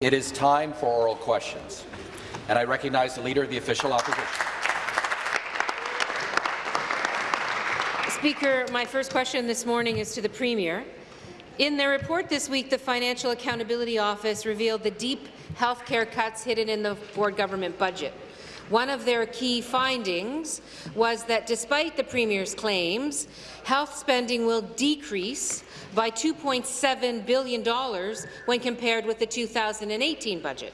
It is time for oral questions, and I recognize the Leader of the Official Opposition. Speaker, my first question this morning is to the Premier. In their report this week, the Financial Accountability Office revealed the deep health care cuts hidden in the Ford government budget. One of their key findings was that despite the Premier's claims, health spending will decrease by $2.7 billion when compared with the 2018 budget.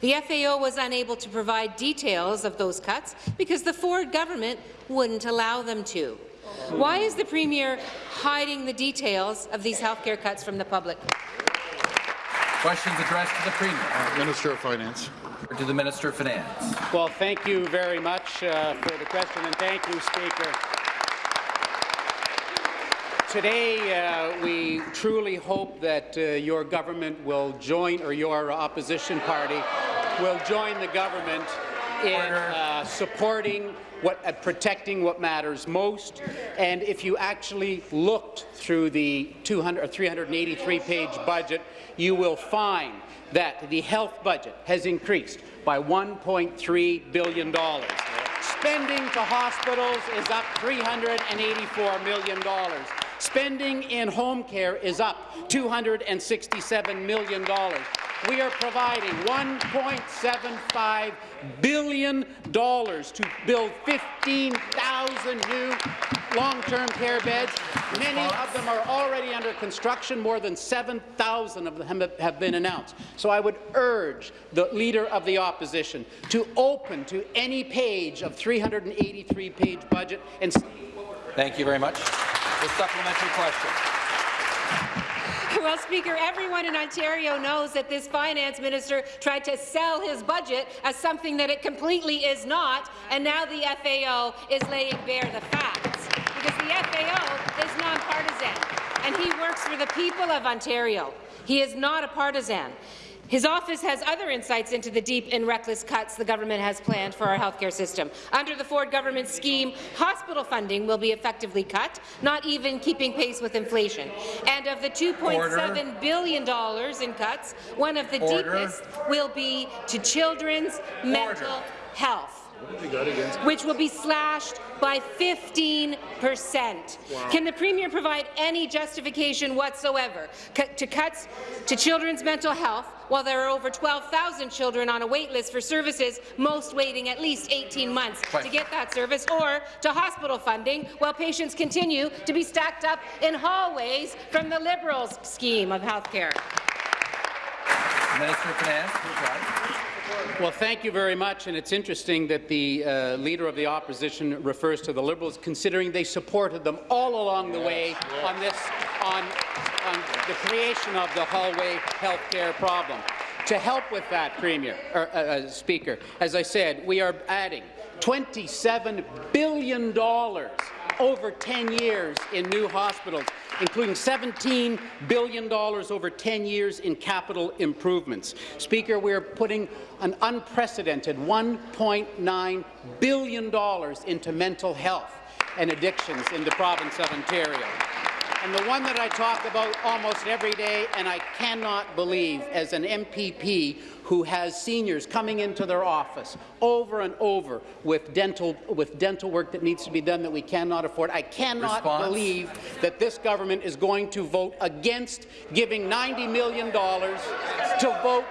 The FAO was unable to provide details of those cuts because the Ford government wouldn't allow them to. Why is the Premier hiding the details of these healthcare cuts from the public? Questions addressed to the Premier. Uh, Minister of Finance. To the Minister of Finance. Well, thank you very much uh, for the question, and thank you, Speaker. Today, uh, we truly hope that uh, your government will join, or your opposition party will join the government in uh, supporting what, uh, protecting what matters most. And if you actually looked through the 200 or 383-page budget, you will find that the health budget has increased by $1.3 billion. Spending to hospitals is up $384 million. Spending in home care is up $267 million. We are providing $1.75 billion dollars to build 15,000 new long-term care beds. Many of them are already under construction. More than 7,000 of them have been announced. So I would urge the Leader of the Opposition to open to any page of 383-page budget and Thank you very much. The supplementary question. Well, Speaker, everyone in Ontario knows that this finance minister tried to sell his budget as something that it completely is not, and now the FAO is laying bare the facts. Because the FAO is nonpartisan, and he works for the people of Ontario. He is not a partisan. His office has other insights into the deep and reckless cuts the government has planned for our healthcare system. Under the Ford government scheme, hospital funding will be effectively cut, not even keeping pace with inflation. And of the $2.7 billion in cuts, one of the Order. deepest will be to children's Order. mental health which will be slashed by 15 percent. Wow. Can the Premier provide any justification whatsoever to cuts to children's mental health while there are over 12,000 children on a wait list for services, most waiting at least 18 months to get that service, or to hospital funding while patients continue to be stacked up in hallways from the Liberals' scheme of health care? Minister of Finance, well, thank you very much. And it's interesting that the uh, Leader of the Opposition refers to the Liberals, considering they supported them all along the way on this, on, on the creation of the hallway health care problem. To help with that, Premier, or, uh, uh, Speaker, as I said, we are adding $27 billion over 10 years in new hospitals, including $17 billion over 10 years in capital improvements. Speaker, we are putting an unprecedented $1.9 billion into mental health and addictions in the province of Ontario. And the one that I talk about almost every day, and I cannot believe, as an MPP who has seniors coming into their office over and over with dental, with dental work that needs to be done that we cannot afford. I cannot Response. believe that this government is going to vote against giving $90 million to vote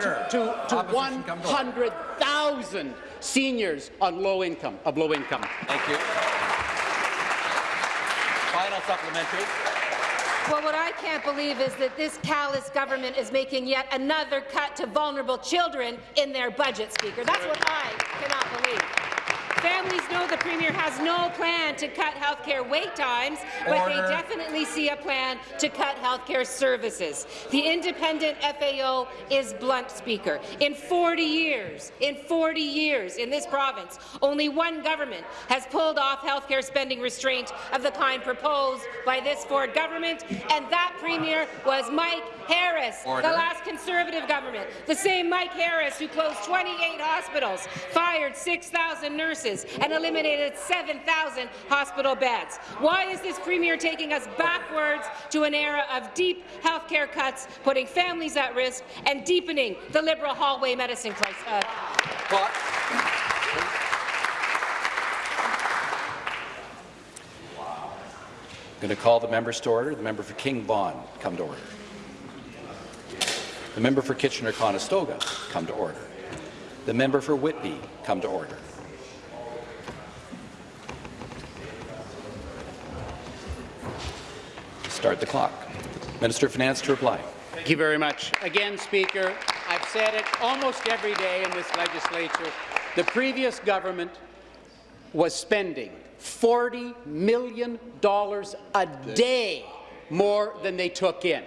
to, to, to 100,000 seniors on low income, of low income. Thank you. Final supplementary. Well, what I can't believe is that this callous government is making yet another cut to vulnerable children in their budget, Speaker. That's what I cannot believe. Families know the Premier has no plan to cut health care wait times, but Order. they definitely see a plan to cut health care services. The independent FAO is blunt, Speaker. In 40 years, in 40 years in this province, only one government has pulled off health care spending restraint of the kind proposed by this Ford government, and that Premier was Mike Harris, Order. the last Conservative government. The same Mike Harris who closed 28 hospitals, fired 6,000 nurses, nurses and eliminated 7,000 hospital beds. Why is this Premier taking us backwards to an era of deep health care cuts, putting families at risk, and deepening the Liberal hallway medicine crisis? Uh, I'm going to call the members to order. The member for King Vaughan, come to order. The member for Kitchener-Conestoga, come to order. The member for Whitby, come to order. Start the clock. Minister of Finance to reply. Thank you very much. Again, Speaker, I've said it almost every day in this legislature. The previous government was spending $40 million a day more than they took in.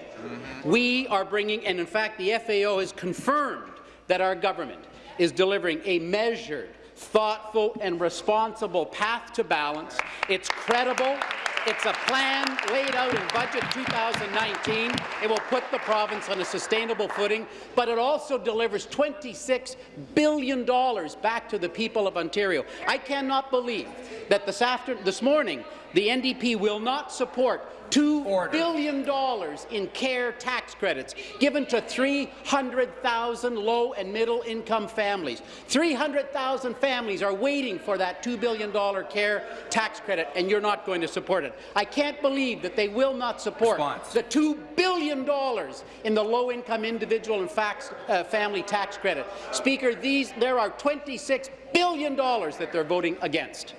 We are bringing, and in fact, the FAO has confirmed that our government is delivering a measured, thoughtful and responsible path to balance. It's credible. It's a plan laid out in Budget 2019. It will put the province on a sustainable footing, but it also delivers $26 billion back to the people of Ontario. I cannot believe that this, after, this morning the NDP will not support 2 Order. billion dollars in care tax credits given to 300,000 low and middle income families. 300,000 families are waiting for that $2 billion care tax credit, and you're not going to support it. I can't believe that they will not support Response. the $2 billion in the low-income individual and fax, uh, family tax credit. Speaker, these, there are $26 billion that they're voting against.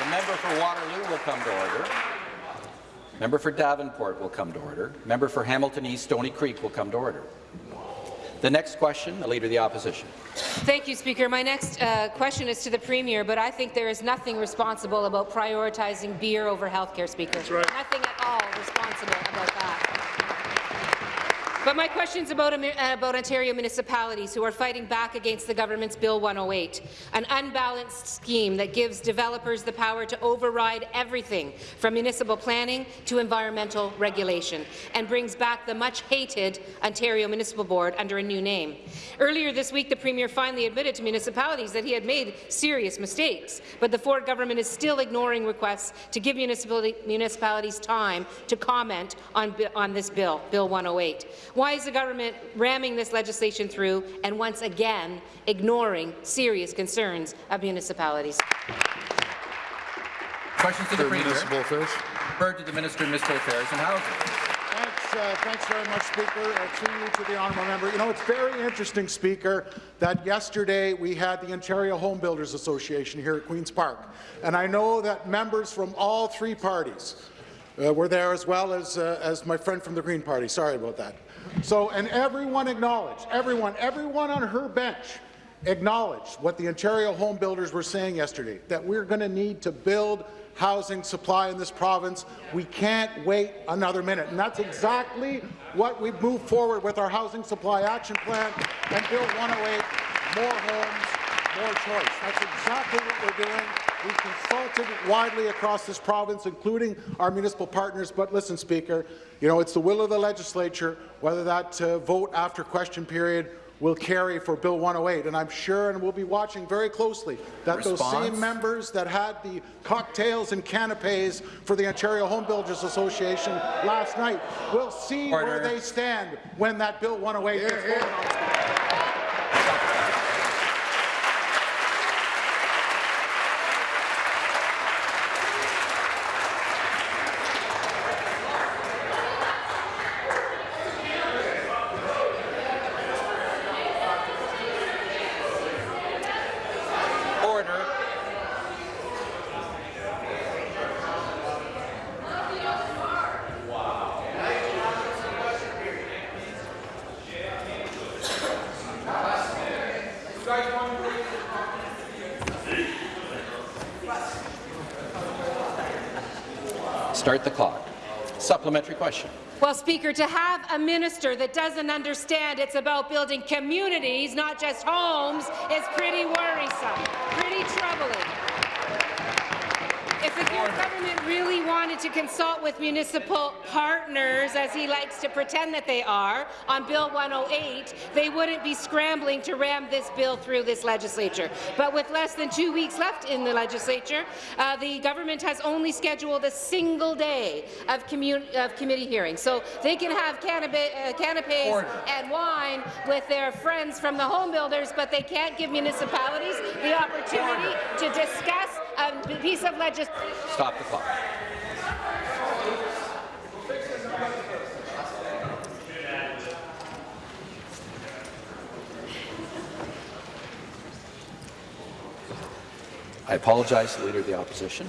The member for Waterloo will come to order. Member for Davenport will come to order. Member for Hamilton East Stony Creek will come to order. The next question, the Leader of the Opposition. Thank you, Speaker. My next uh, question is to the Premier, but I think there is nothing responsible about prioritizing beer over health care, Speaker. Nothing at all responsible about that. But my question is about, uh, about Ontario municipalities who are fighting back against the government's Bill 108, an unbalanced scheme that gives developers the power to override everything from municipal planning to environmental regulation, and brings back the much-hated Ontario Municipal Board under a new name. Earlier this week, the Premier finally admitted to municipalities that he had made serious mistakes, but the Ford government is still ignoring requests to give municipalities time to comment on, on this bill, Bill 108. Why is the government ramming this legislation through and once again ignoring serious concerns of municipalities? Questions to the For Premier. Municipal Affairs. Referred to the Minister of Municipal Affairs and Housing. Thanks, uh, thanks very much, Speaker. Uh, through you to the honourable member. You know, it's very interesting, Speaker, that yesterday we had the Ontario Home Builders Association here at Queen's Park, and I know that members from all three parties uh, were there as well as uh, as my friend from the Green Party. Sorry about that. So, and everyone acknowledged, everyone, everyone on her bench acknowledged what the Ontario home builders were saying yesterday, that we're going to need to build housing supply in this province. We can't wait another minute. And that's exactly what we've moved forward with our Housing Supply Action Plan and Bill 108, more homes, more choice. That's exactly what we're doing. We consulted widely across this province, including our municipal partners. But listen, Speaker, you know, it's the will of the legislature whether that uh, vote after question period will carry for Bill 108. And I'm sure, and we'll be watching very closely, that those same members that had the cocktails and canapes for the Ontario Home Builders Association last night will see where they stand when that Bill 108 gets voted on. Speaker. Order. Start the clock. Supplementary question. Well, Speaker, to have a minister that doesn't understand it's about building communities, not just homes, is pretty worrisome, pretty troubling. If the government really wanted to consult with municipal partners, as he likes to pretend that they are, on Bill 108, they wouldn't be scrambling to ram this bill through this legislature. But with less than two weeks left in the legislature, uh, the government has only scheduled a single day of, of committee hearings. So they can have uh, canapes Order. and wine with their friends from the home builders, but they can't give municipalities the opportunity Order. to discuss Um, a piece of legislation. Stop the clock. I apologize to the Leader of the Opposition.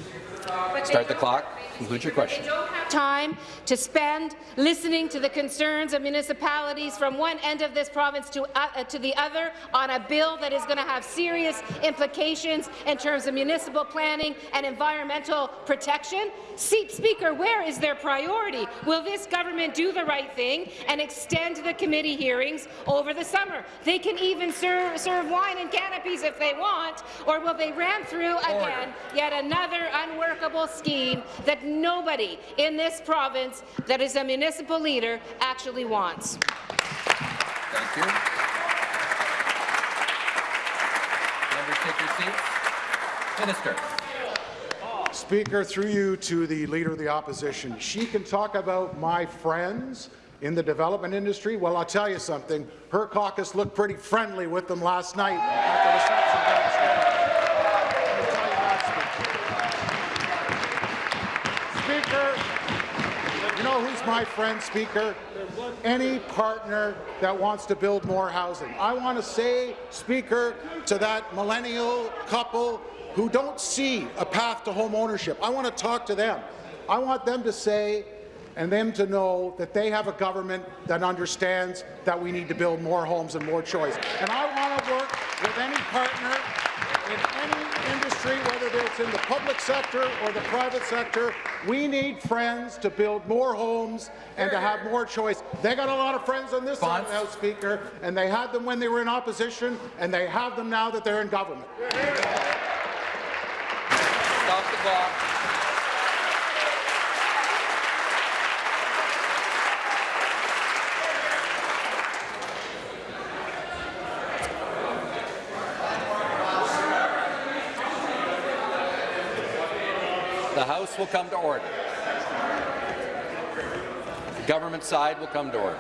Start the clock. Conclude your question. They don't have time to spend listening to the concerns of municipalities from one end of this province to, uh, to the other on a bill that is going to have serious implications in terms of municipal planning and environmental protection. See, Speaker, where is their priority? Will this government do the right thing and extend the committee hearings over the summer? They can even serve, serve wine and canopies if they want, or will they ram through again yet another unworkable scheme that nobody in this province that is a municipal leader actually wants. Thank you. Members take your seats. Minister. Speaker, through you to the Leader of the Opposition, she can talk about my friends in the development industry. Well, I'll tell you something. Her caucus looked pretty friendly with them last night at the reception downstairs. I'll tell you that, Speaker. Speaker, you know who's my friend, Speaker? Any partner that wants to build more housing. I want to say, Speaker, to that millennial couple who don't see a path to home ownership. I want to talk to them. I want them to say and them to know that they have a government that understands that we need to build more homes and more choice. And I want to work with any partner in any industry, whether it's in the public sector or the private sector. We need friends to build more homes and to have more choice. They got a lot of friends on this side of the House, Speaker, and they had them when they were in opposition, and they have them now that they're in government. Stop the clock. The House will come to order. The government side will come to order.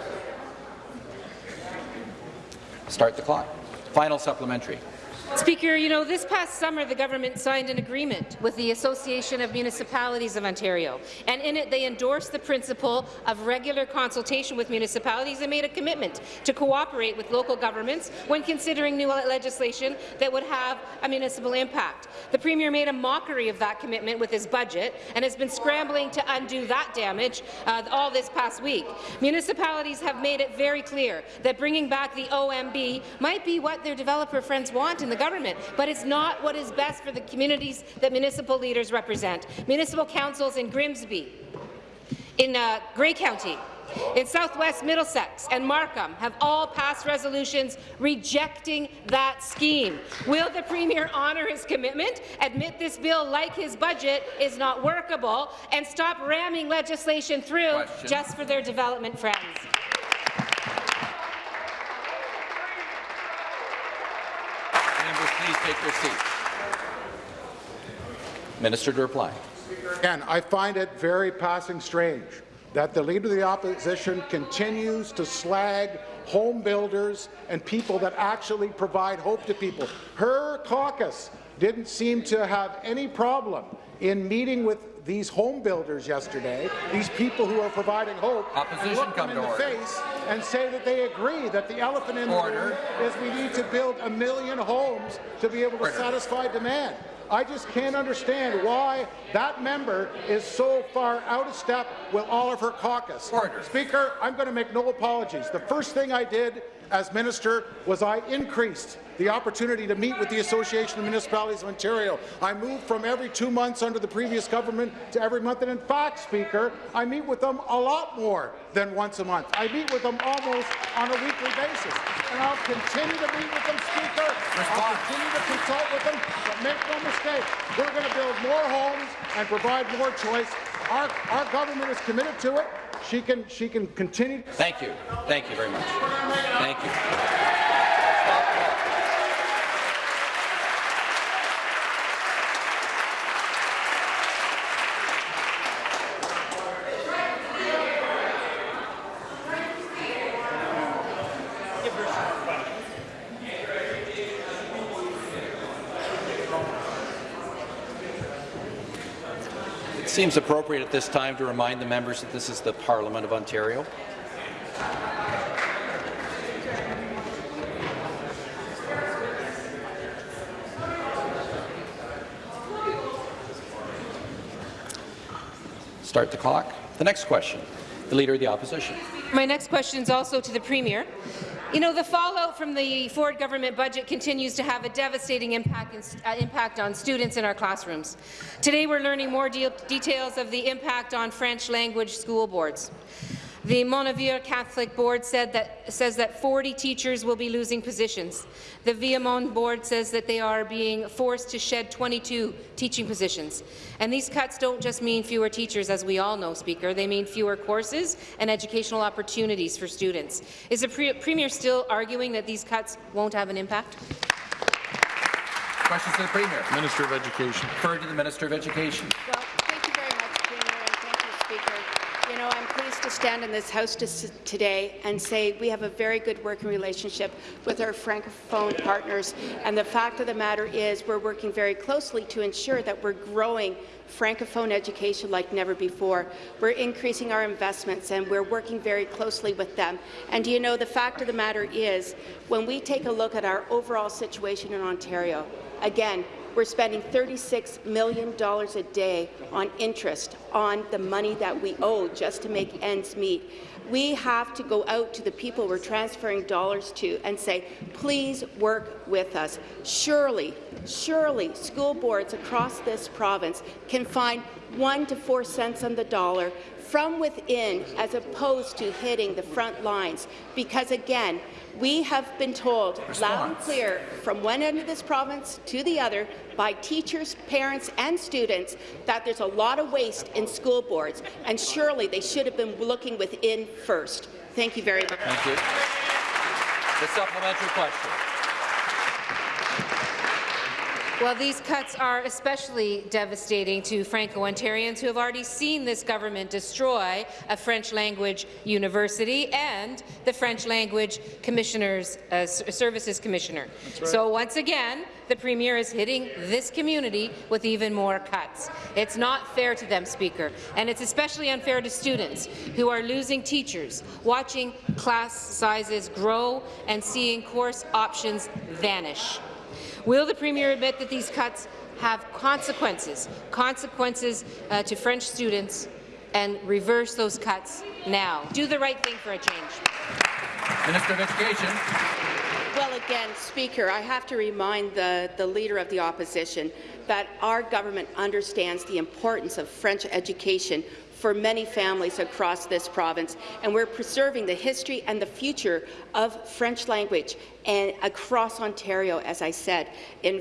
Start the clock. Final supplementary. Speaker, you know, this past summer the government signed an agreement with the Association of Municipalities of Ontario, and in it they endorsed the principle of regular consultation with municipalities and made a commitment to cooperate with local governments when considering new legislation that would have a municipal impact. The Premier made a mockery of that commitment with his budget and has been scrambling to undo that damage uh, all this past week. Municipalities have made it very clear that bringing back the OMB might be what their developer friends want in the government, but it's not what is best for the communities that municipal leaders represent. Municipal councils in Grimsby, in uh, Grey County, in southwest Middlesex and Markham have all passed resolutions rejecting that scheme. Will the Premier honour his commitment, admit this bill, like his budget, is not workable, and stop ramming legislation through Question. just for their development friends? Members, please take your seats. Minister to reply. Again, I find it very passing strange that the Leader of the Opposition continues to slag home builders and people that actually provide hope to people. Her caucus didn't seem to have any problem in meeting with these home builders yesterday, these people who are providing hope, Opposition look come them in the order. face and say that they agree that the elephant in the Order. room is we need to build a million homes to be able to Order. satisfy demand. I just can't understand why that member is so far out of step with all of her caucus. Order. Speaker, I'm going to make no apologies. The first thing I did as minister was I increased the opportunity to meet with the Association of Municipalities of Ontario. I moved from every two months under the previous government to every month, and in fact, Speaker, I meet with them a lot more than once a month. I meet with them almost on a weekly basis. and I'll continue to meet with them, Speaker. I'll continue to consult with them, but make no mistake, we're going to build more homes and provide more choice. Our, our government is committed to it. She can, she can continue. Thank you. Thank you very much. Thank you. Seems appropriate at this time to remind the members that this is the Parliament of Ontario. Start the clock. The next question, the Leader of the Opposition. My next question is also to the Premier. You know, the fallout from the Ford government budget continues to have a devastating impact, in, uh, impact on students in our classrooms. Today, we're learning more de details of the impact on French language school boards. The MonAvenir Catholic Board said that, says that 40 teachers will be losing positions. The Viamonde Board says that they are being forced to shed 22 teaching positions. And these cuts don't just mean fewer teachers, as we all know, Speaker. They mean fewer courses and educational opportunities for students. Is the pre Premier still arguing that these cuts won't have an impact? Questions to the Premier. Minister of Education. Referred to the Minister of Education. Well, thank you very much, Premier, and thank you, Speaker. You know, I'm pleased to stand in this House to today and say we have a very good working relationship with our Francophone partners, and the fact of the matter is we're working very closely to ensure that we're growing Francophone education like never before. We're increasing our investments and we're working very closely with them. And you know, the fact of the matter is, when we take a look at our overall situation in Ontario, again, we're spending $36 million a day on interest on the money that we owe just to make ends meet. We have to go out to the people we're transferring dollars to and say, please work with us. Surely, surely school boards across this province can find one to four cents on the dollar from within as opposed to hitting the front lines. Because again, we have been told Response. loud and clear from one end of this province to the other by teachers, parents and students that there's a lot of waste in school boards, and surely they should have been looking within first. Thank you very much. Thank you. The supplementary question. Well, these cuts are especially devastating to Franco-Ontarians who have already seen this government destroy a French language university and the French language commissioners, uh, services commissioner. Right. So once again, the Premier is hitting this community with even more cuts. It's not fair to them, Speaker, and it's especially unfair to students who are losing teachers, watching class sizes grow and seeing course options vanish. Will the Premier admit that these cuts have consequences, consequences uh, to French students, and reverse those cuts now? Do the right thing for a change. Minister of Education. Well, again, Speaker, I have to remind the, the Leader of the Opposition that our government understands the importance of French education for many families across this province, and we're preserving the history and the future of French language and across Ontario, as I said, in,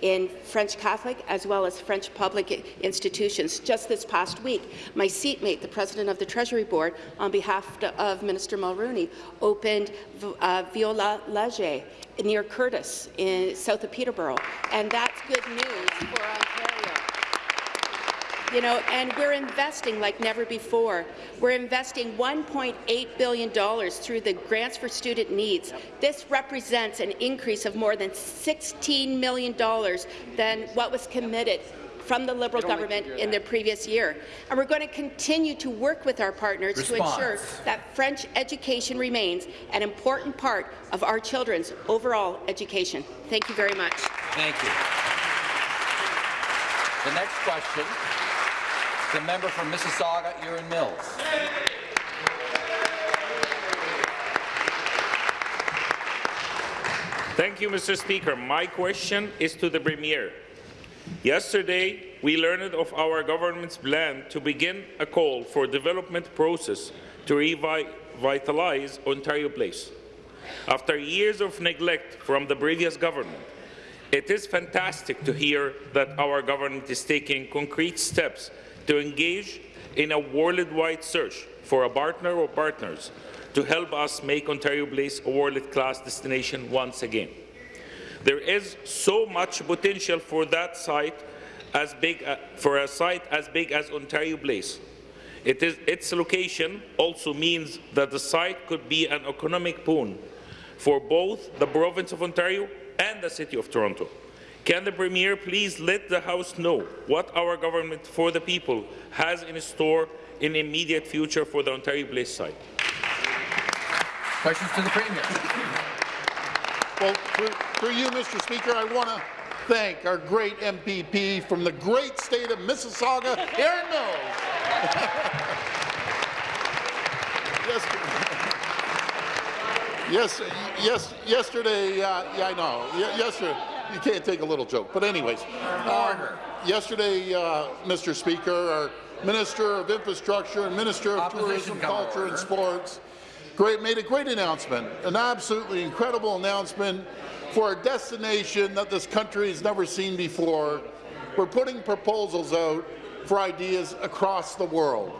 in French Catholic as well as French public institutions. Just this past week, my seatmate, the President of the Treasury Board, on behalf of Minister Mulroney, opened uh, Viola Leger near Courtice in south of Peterborough, and that's good news for Ontario. You know, and we're investing like never before. We're investing $1.8 billion through the Grants for Student Needs. This represents an increase of more than $16 million than what was committed from the Liberal government in the previous year. And we're going to continue to work with our partners Response. to ensure that French education remains an important part of our children's overall education. Thank you very much. Thank you. The next question the member from Mississauga, Erin Mills. Thank you, Mr. Speaker. My question is to the Premier. Yesterday, we learned of our government's plan to begin a call for development process to revitalize Ontario Place. after years of neglect from the previous government. It is fantastic to hear that our government is taking concrete steps to engage in a worldwide search for a partner or partners to help us make Ontario Place a world-class destination once again. There is so much potential for that site as big uh, for a site as big as Ontario Place. It is, its location also means that the site could be an economic boon for both the province of Ontario and the City of Toronto. Can the Premier please let the House know what our government for the people has in store in the immediate future for the Ontario Place site? Questions to the Premier. Well, for, through you, Mr. Speaker, I want to thank our great MPP from the great state of Mississauga, Erin Mills. yes, yes, yes, yesterday, uh, yeah, I know. Ye- yesterday, you can't take a little joke. But anyways, um, yesterday, uh, Mr. Speaker, our Minister of Infrastructure and Minister of Opposition Tourism, Culture and. Sports great, made a great announcement, an absolutely incredible announcement for a destination that this country has never seen before. We're putting proposals out for ideas across the world.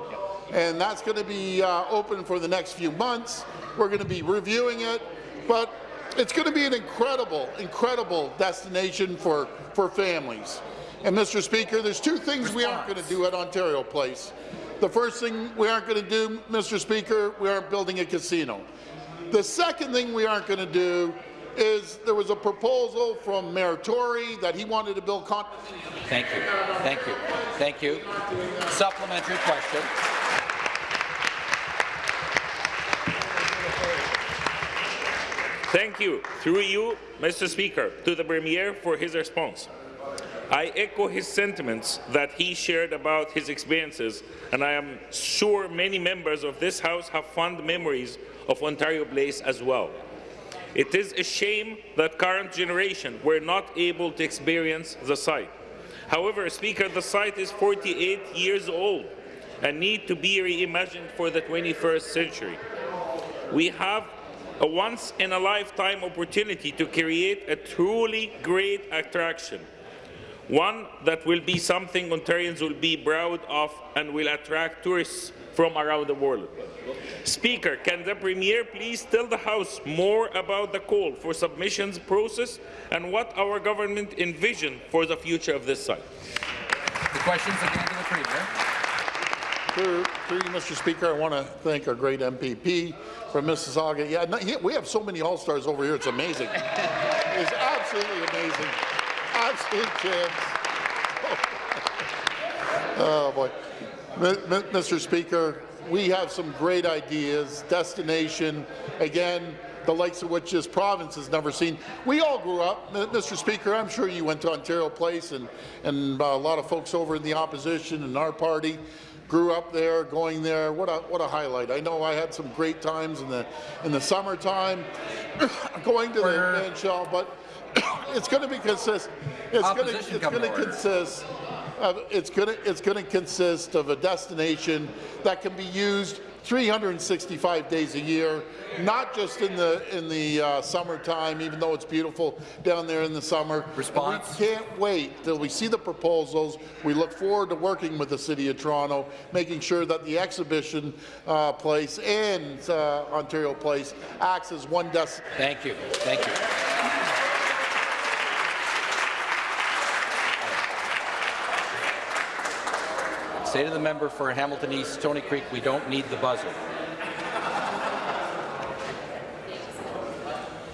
And that's going to be uh, open for the next few months. We're going to be reviewing it, but it's going to be an incredible, incredible destination for, for families. And Mr. Speaker, there's two things we aren't going to do at Ontario Place. The first thing we aren't going to do, Mr. Speaker, we aren't building a casino. The second thing we aren't going to do is there was a proposal from Mayor Tory that he wanted to build Thank you. Thank you. Thank you. Supplementary question. Thank you, through you, Mr. Speaker, to the Premier for his response. I echo his sentiments that he shared about his experiences, and I am sure many members of this House have fond memories of Ontario Place as well. It is a shame that current generation were not able to experience the site. However, Speaker, the site is 48 years old and need to be reimagined for the 21st century. We have a once-in-a-lifetime opportunity to create a truly great attraction, one that will be something Ontarians will be proud of and will attract tourists from around the world. Speaker, can the Premier please tell the House more about the call for submissions process and what our government envision for the future of this site? The questions again to the Premier. Through, through you, Mr. Speaker, I want to thank our great MPP from Mississauga. Yeah, no, he- we have so many all-stars over here, it's amazing. it's absolutely amazing. Absolute chance. Oh, boy. Mi- Mr. Speaker, we have some great ideas, destination, again, the likes of which this province has never seen. We all grew up, M- Mr. Speaker, I'm sure you went to Ontario Place and, and uh, a lot of folks over in the opposition and our party grew up there, going there. What a, what a highlight. I know I had some great times in the, in the summertime going to the Order. man shell, but it's going to be consistent. It's going to, it's going to consist of, it's going to it's going to consist of a destination that can be used 365 days a year, not just in the in the uh, summertime, even though it's beautiful down there in the summer. And Response? we can't wait till we see the proposals. We look forward to working with the City of Toronto, making sure that the exhibition uh, place and uh, Ontario Place acts as one destination. Thank you. Thank you. Say to the member for Hamilton East, Stony Creek, we don't need the buzzer.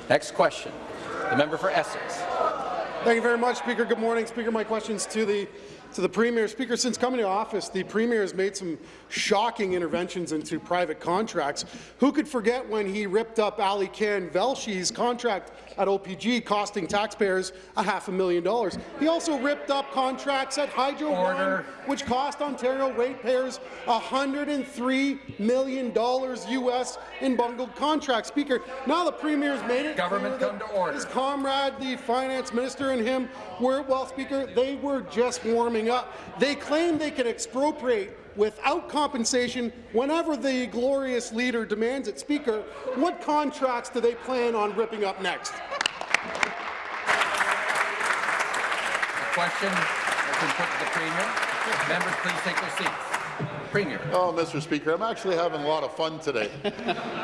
Next question. The member for Essex. Thank you very much, Speaker. Good morning, Speaker. My questions to the to the Premier. Speaker, since coming to office, the Premier has made some shocking interventions into private contracts. Who could forget when he ripped up Alykhan Velshi's contract at OPG, costing taxpayers a half a million dollars? He also ripped up contracts at Hydro Order. One, which cost Ontario ratepayers $103 million US in bungled contracts. Speaker, now the Premier's made it Government come to order. his comrade, the finance minister, and him were, well, Speaker, they were just warming ripping up. They claim they can expropriate without compensation whenever the glorious leader demands it. Speaker, what contracts do they plan on ripping up next? The question has been put to the Premier. Members, please take their seats. Premier. Oh, Mr. Speaker, I'm actually having a lot of fun today.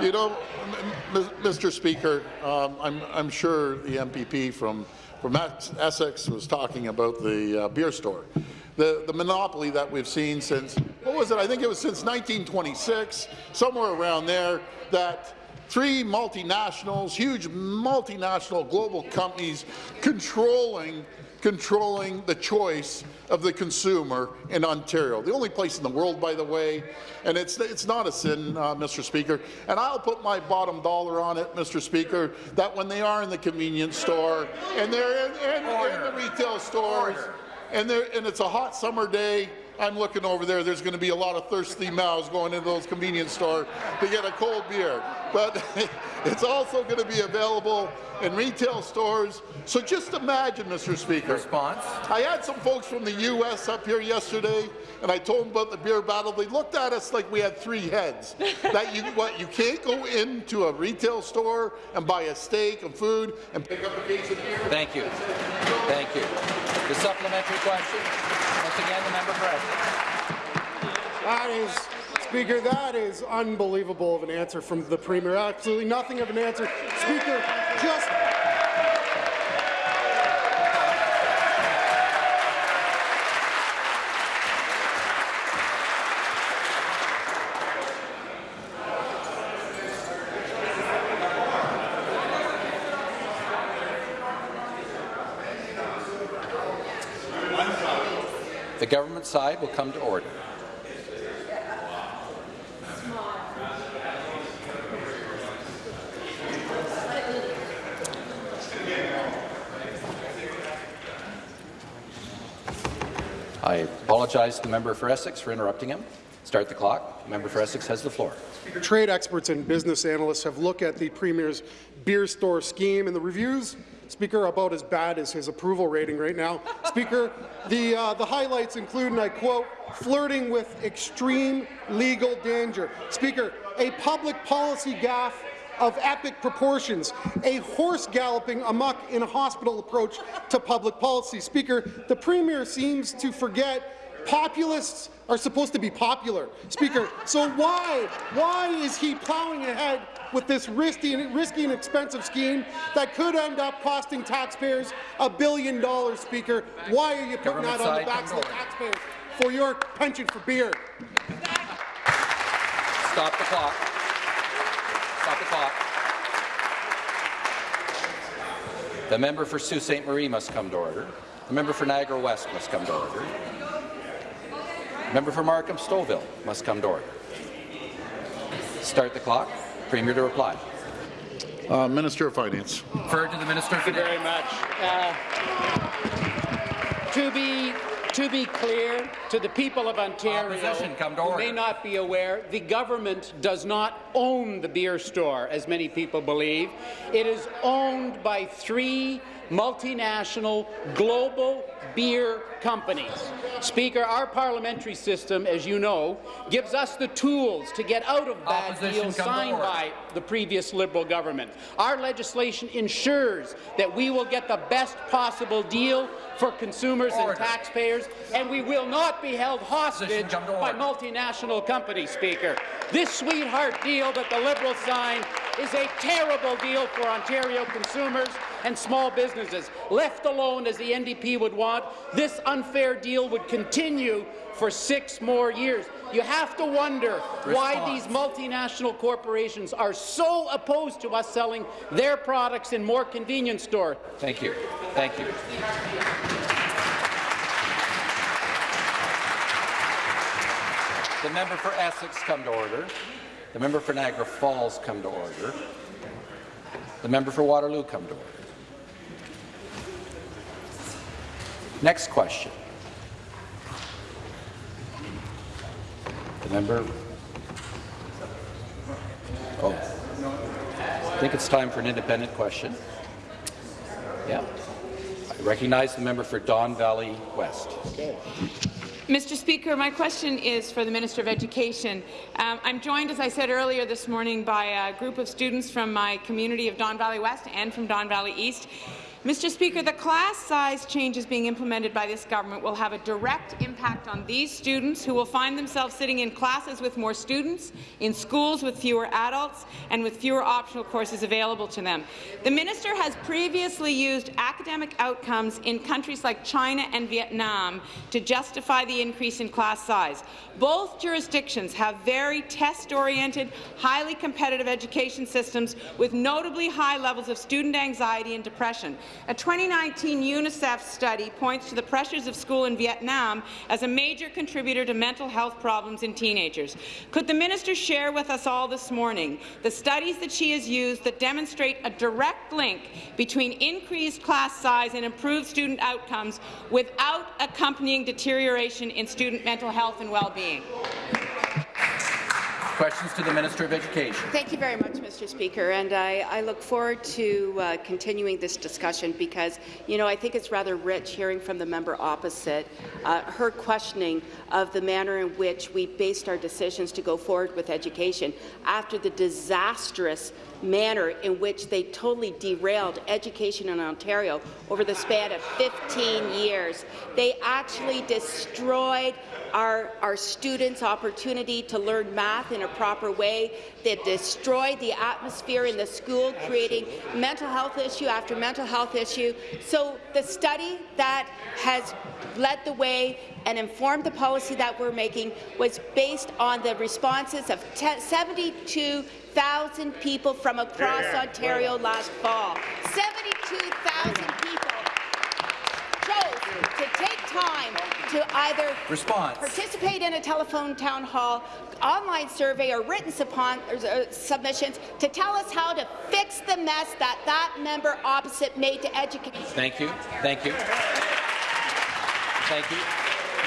you know, m- m- Mr. Speaker, um, I'm, I'm sure the MPP from, from Essex was talking about the uh, beer store. The, the monopoly that we've seen since, what was it? I think it was since 1926, somewhere around there, that three multinationals, huge multinational global companies controlling controlling the choice of the consumer in Ontario. The only place in the world, by the way, and it's, it's not a sin, uh, Mr. Speaker, and I'll put my bottom dollar on it, Mr. Speaker, that when they are in the convenience store and they're in, in, in the retail stores, and, they're, and it's a hot summer day, I'm looking over there, there's going to be a lot of thirsty mouths going into those convenience stores to get a cold beer. But it's also going to be available in retail stores. So just imagine, Mr. Speaker. Response. I had some folks from the U.S. up here yesterday, and I told them about the beer battle. They looked at us like we had three heads. that you what you can't go into a retail store and buy a steak and food and pick up a case of beer. Thank you. Thank you. The supplementary question. Again, the member That is, Speaker, that is unbelievable of an answer from the Premier. Absolutely nothing of an answer. Speaker, just The government side will come to order. I apologize to the member for Essex for interrupting him. Start the clock. Member for Essex has the floor. Trade experts and business analysts have looked at the Premier's beer store scheme, and the reviews, Speaker, about as bad as his approval rating right now. Speaker, the, uh, the highlights include, and I quote, flirting with extreme legal danger. Speaker, a public policy gaffe of epic proportions, a horse galloping amok in a hospital approach to public policy. Speaker, the Premier seems to forget populists are supposed to be popular. Speaker, so why, why is he plowing ahead with this risky and, risky and expensive scheme that could end up costing taxpayers a billion dollars, Speaker? Why are you putting Government that on the backs of the taxpayers for your penchant for beer? Stop the clock. Stop the clock. The member for Sault Ste. Marie must come to order. The member for Niagara West must come to order. The member for Markham Stouffville must come to order. Start the clock. Premier to reply. Uh, Minister of Finance. Refer to the Minister of Thank you very much. Uh, to be to be clear to the people of Ontario come to who order. may not be aware, the government does not own the beer store, as many people believe. It is owned by three multinational global beer companies. Speaker, our parliamentary system, as you know, gives us the tools to get out of bad Opposition, deals signed by the previous Liberal government. Our legislation ensures that we will get the best possible deal for consumers Order. and taxpayers, and we will not be held hostage by multinational companies, Speaker. This sweetheart deal that the Liberals signed is a terrible deal for Ontario consumers and small businesses. Left alone, as the NDP would want, this unfair deal would continue for six more years. You have to wonder why these multinational corporations are so opposed to us selling their products in more convenience stores. Thank you. Thank you. The member for Essex come to order. The member for Niagara Falls come to order. The member for Waterloo come to order. Next question. The member. Oh. I think it's time for an independent question. Yeah. I recognize the member for Don Valley West. Mr. Speaker, my question is for the Minister of Education. Um, I'm joined, as I said earlier this morning, by a group of students from my community of Don Valley West and from Don Valley East. Mr. Speaker, the class size changes being implemented by this government will have a direct impact on these students who will find themselves sitting in classes with more students, in schools with fewer adults, and with fewer optional courses available to them. The minister has previously used academic outcomes in countries like China and Vietnam to justify the increase in class size. Both jurisdictions have very test-oriented, highly competitive education systems with notably high levels of student anxiety and depression. A 2019 UNICEF study points to the pressures of school in Vietnam as a major contributor to mental health problems in teenagers. Could the minister share with us all this morning the studies that she has used that demonstrate a direct link between increased class size and improved student outcomes without accompanying deterioration in student mental health and well-being? Questions to the Minister of Education. Thank you very much, Mr. Speaker, and I, I look forward to uh, continuing this discussion because, you know, I think it's rather rich hearing from the member opposite uh, her questioning of the manner in which we based our decisions to go forward with education after the disastrous manner in which they totally derailed education in Ontario over the span of 15 years. They actually destroyed our, our students' opportunity to learn math in a proper way. They destroyed the atmosphere in the school, creating mental health issue after mental health issue. So the study that has led the way and informed the policy that we're making was based on the responses of 72,000 people from across Ontario last fall. 72,000 people chose to take time to either Response. participate in a telephone town hall, online survey, or written or, uh, submissions to tell us how to fix the mess that that member opposite made to education. Thank you. Thank you. Thank you.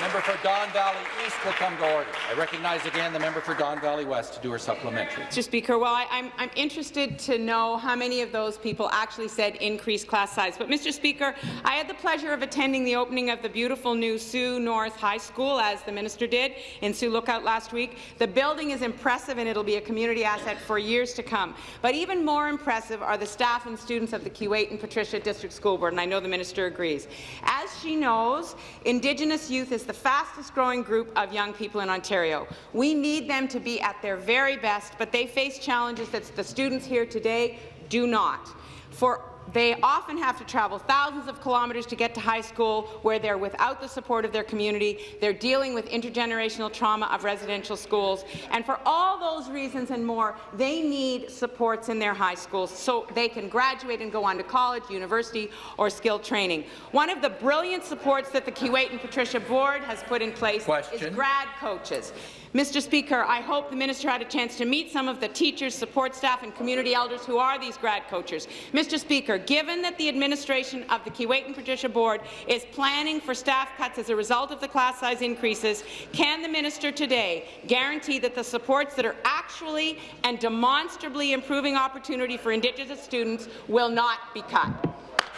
Member for Don Valley East will come to order. I recognize again the member for Don Valley West to do her supplementary. Mr. Speaker, well, I, am I'm, I'm interested to know how many of those people actually said increase class size. But, Mr. Speaker, I had the pleasure of attending the opening of the beautiful new Sioux North High School, as the minister did, in Sioux Lookout last week. The building is impressive, and it'll be a community asset for years to come. But even more impressive are the staff and students of the Keewatin Patricia District School Board, and I know the minister agrees. As she knows, Indigenous youth is the fastest growing group of young people in Ontario. We need them to be at their very best, but they face challenges that the students here today do not. For they often have to travel thousands of kilometres to get to high school where they're without the support of their community. They're dealing with intergenerational trauma of residential schools. And for all those reasons and more, they need supports in their high schools so they can graduate and go on to college, university, or skilled training. One of the brilliant supports that the Keewatin Patricia Board has put in place Question. is grad coaches. Mr. Speaker, I hope the minister had a chance to meet some of the teachers, support staff and community elders who are these grad coaches. Mr. Speaker, given that the administration of the Keewatin Patricia Board is planning for staff cuts as a result of the class size increases, can the minister today guarantee that the supports that are actually and demonstrably improving opportunity for Indigenous students will not be cut?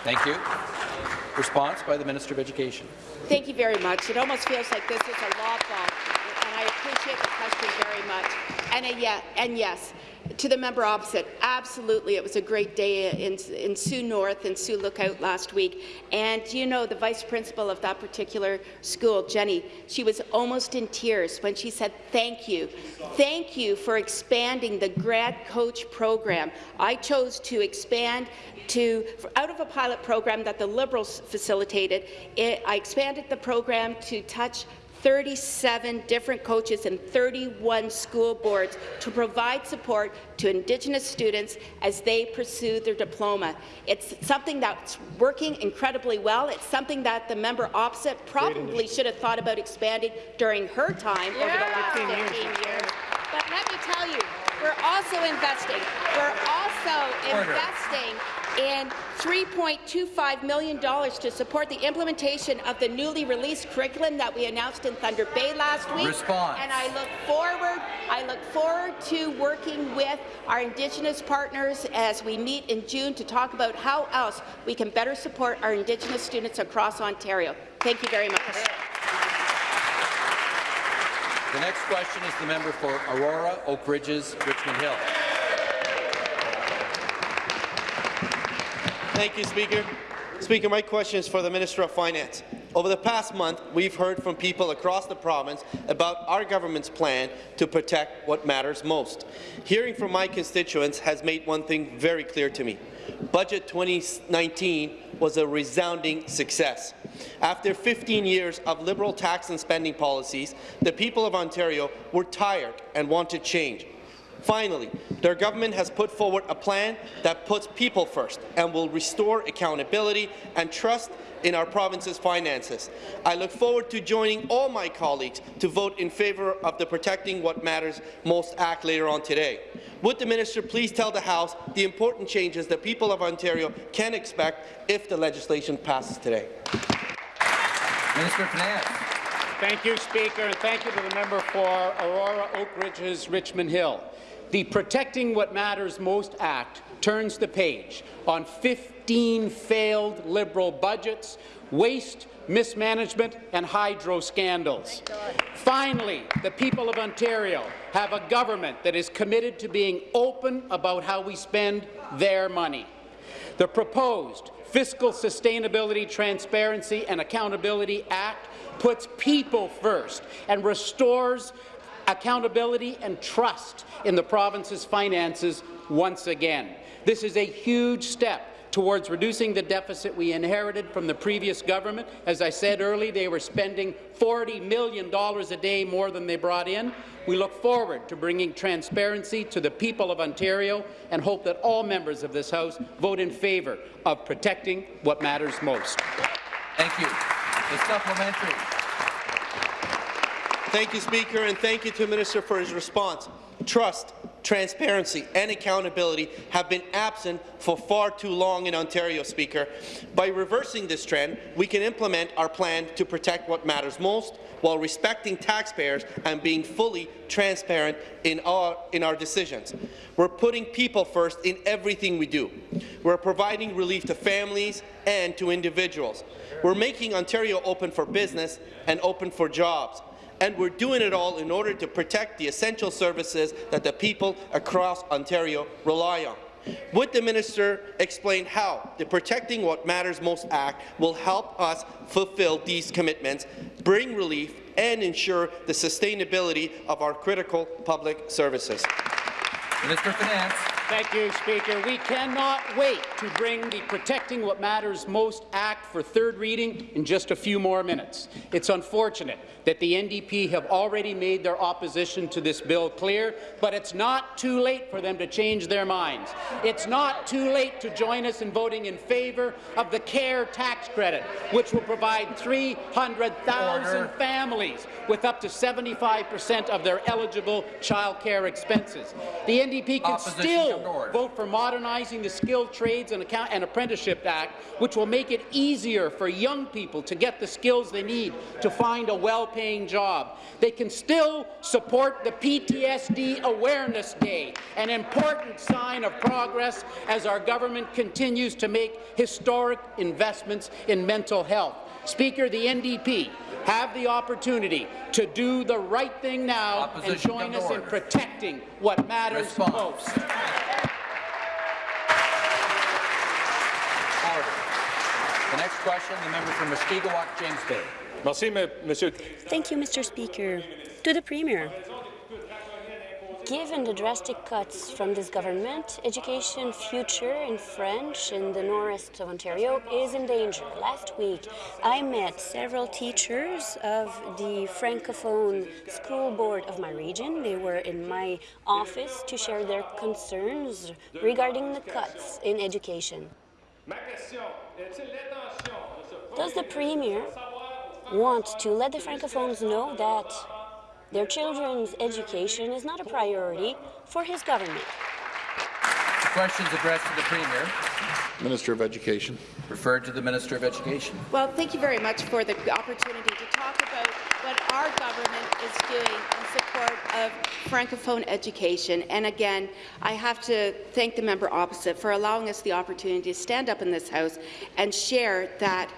Thank you. Response by the Minister of Education. Thank you very much. It almost feels like this is a law fall, and I appreciate the question very much. And, a, yeah, and yes, to the member opposite, absolutely, it was a great day in, in Sioux North and Sioux Lookout last week. And you know, the vice principal of that particular school, Jenny, she was almost in tears when she said, thank you. Thank you for expanding the grad coach program. I chose to expand to, out of a pilot program that the Liberals facilitated, it, I expanded the program to touch 37 different coaches and 31 school boards to provide support to Indigenous students as they pursue their diploma. It's something that's working incredibly well. It's something that the member opposite probably should have thought about expanding during her time over the last 15 years. But let me tell you, We're also investing. We're also Order. investing in $3.25 million to support the implementation of the newly released curriculum that we announced in Thunder Bay last week. Response. And I look forward, I look forward to working with our Indigenous partners as we meet in June to talk about how else we can better support our Indigenous students across Ontario. Thank you very much. The next question is the member for Aurora, Oak Ridges, Richmond Hill. Thank you, Speaker. Speaker, my question is for the Minister of Finance. Over the past month, we've heard from people across the province about our government's plan to protect what matters most. Hearing from my constituents has made one thing very clear to me. Budget 2019 was a resounding success. After 15 years of Liberal tax and spending policies, the people of Ontario were tired and wanted change. Finally, their government has put forward a plan that puts people first and will restore accountability and trust in our province's finances. I look forward to joining all my colleagues to vote in favour of the Protecting What Matters Most Act later on today. Would the minister please tell the House the important changes the people of Ontario can expect if the legislation passes today? Minister of Finance. Thank you, Speaker, and thank you to the member for Aurora, Oak Ridges, Richmond Hill. The Protecting What Matters Most Act turns the page on 15 failed Liberal budgets, waste, mismanagement, and hydro scandals. Finally, the people of Ontario have a government that is committed to being open about how we spend their money. The proposed Fiscal Sustainability, Transparency and Accountability Act puts people first and restores accountability and trust in the province's finances once again. This is a huge step towards reducing the deficit we inherited from the previous government. As I said earlier, they were spending $40 million a day more than they brought in. We look forward to bringing transparency to the people of Ontario and hope that all members of this House vote in favour of protecting what matters most. Thank you. The supplementary. Thank you, Speaker, and thank you to the Minister for his response. Trust, transparency and accountability have been absent for far too long in Ontario, Speaker. By reversing this trend, we can implement our plan to protect what matters most while respecting taxpayers and being fully transparent in our, in our decisions. We're putting people first in everything we do. We're providing relief to families and to individuals. We're making Ontario open for business and open for jobs and we're doing it all in order to protect the essential services that the people across Ontario rely on. Would the minister explain how the Protecting What Matters Most Act will help us fulfill these commitments, bring relief, and ensure the sustainability of our critical public services? Minister Finance. Thank you, Speaker. We cannot wait to bring the Protecting What Matters Most Act for third reading in just a few more minutes. It's unfortunate that the NDP have already made their opposition to this bill clear, but it's not too late for them to change their minds. It's not too late to join us in voting in favour of the CARE tax credit, which will provide 300,000 families with up to 75 per cent of their eligible child care expenses. The NDP can Opposition still vote for modernizing the Skilled Trades and, Account and Apprenticeship Act, which will make it easier for young people to get the skills they need to find a well-paying job. They can still support the PTSD Awareness Day, an important sign of progress as our government continues to make historic investments in mental health. Speaker, the NDP have the opportunity to do the right thing now Opposition and join come to us in order. protecting what matters Response. most. Order. The next question, the member for Mushkegowuk, James Bay. Merci, Monsieur. Thank you, Mr. Speaker. To the Premier. Given the drastic cuts from this government, education future in French in the northeast of Ontario is in danger. Last week, I met several teachers of the Francophone school board of my region. They were in my office to share their concerns regarding the cuts in education. Does the Premier want to let the Francophones know that Their children's education is not a priority for his government. Questions addressed to the Premier. Minister of Education. Referred to the Minister of Education. Well, thank you very much for the opportunity to talk about what our government is doing in support of Francophone education. And again, I have to thank the member opposite for allowing us the opportunity to stand up in this House and share that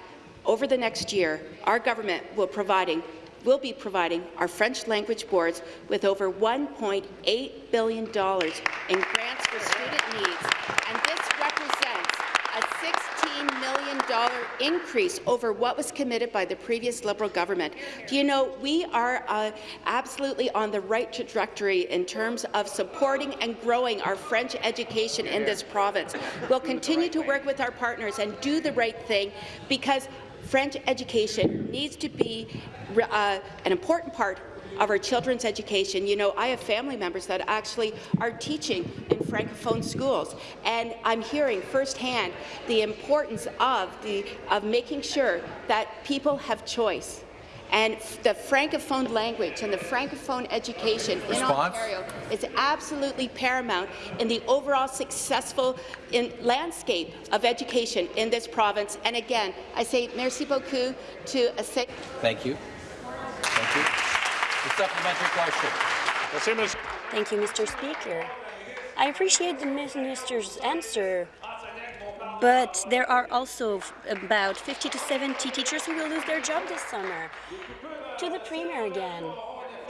over the next year, our government will providing will be providing our French language boards with over $1.8 billion in grants for student needs, and this represents a $16 million increase over what was committed by the previous Liberal government. Do you know, we are uh, absolutely on the right trajectory in terms of supporting and growing our French education in this province. We'll continue to work with our partners and do the right thing because French education needs to be uh, an important part of our children's education. You know, I have family members that actually are teaching in Francophone schools, and I'm hearing firsthand the importance of, the, of making sure that people have choice. And the Francophone language and the Francophone education Response? in Ontario is absolutely paramount in the overall successful in landscape of education in this province. And again, I say merci beaucoup to a Thank you. Thank you. The supplementary question. Thank you, Mr. Speaker. I appreciate the minister's answer, but there are also about 50 to 70 teachers who will lose their job this summer. To the Premier again,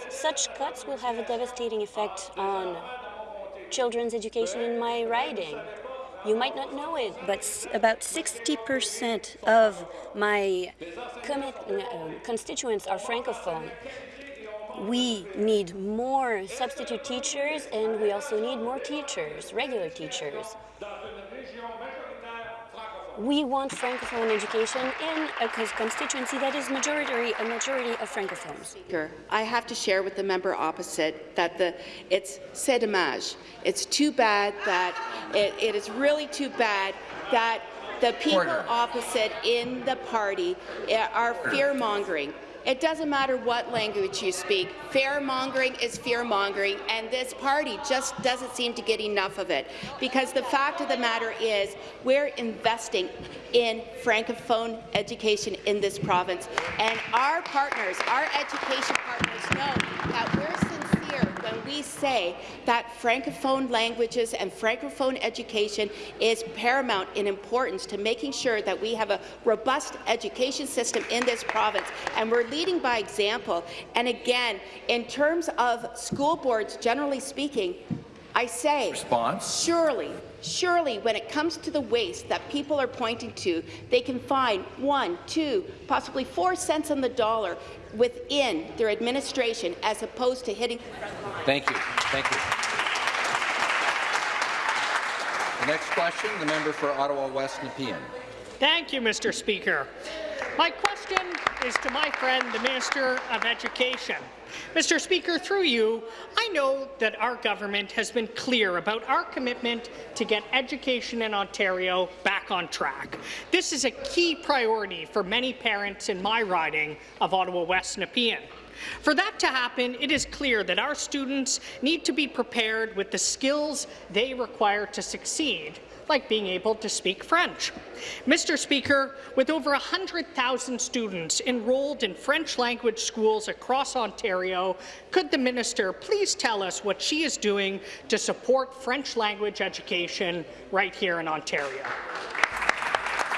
such cuts will have a devastating effect on children's education in my riding. You might not know it, but about 60% of my uh, constituents are Francophone. We need more substitute teachers, and we also need more teachers, regular teachers. We want Francophone education in a constituency that is majority, a majority of Francophones. Speaker, I have to share with the member opposite that the it's c'est dommage. It's too bad that it, it is really too bad that the people Order. opposite in the party eh, are fear-mongering. It doesn't matter what language you speak. Fear-mongering is fear-mongering, and this party just doesn't seem to get enough of it. Because the fact of the matter is, we're investing in Francophone education in this province, and our partners, our education partners, know that we're when we say that Francophone languages and Francophone education is paramount in importance to making sure that we have a robust education system in this province, and we're leading by example. And again, in terms of school boards, generally speaking, I say, Response. surely, surely, when it comes to the waste that people are pointing to, they can find one, two, possibly four cents on the dollar within their administration as opposed to hitting Thank you. Thank you. The next question, the member for Ottawa West Nepean. Thank you, Mr. Speaker. My question is to my friend, the Minister of Education. Mr. Speaker, through you, I know that our government has been clear about our commitment to get education in Ontario back on track. This is a key priority for many parents in my riding of Ottawa West Nepean. For that to happen, it is clear that our students need to be prepared with the skills they require to succeed, like being able to speak French. Mr. Speaker, with over 100,000 students enrolled in French language schools across Ontario, could the minister please tell us what she is doing to support French language education right here in Ontario?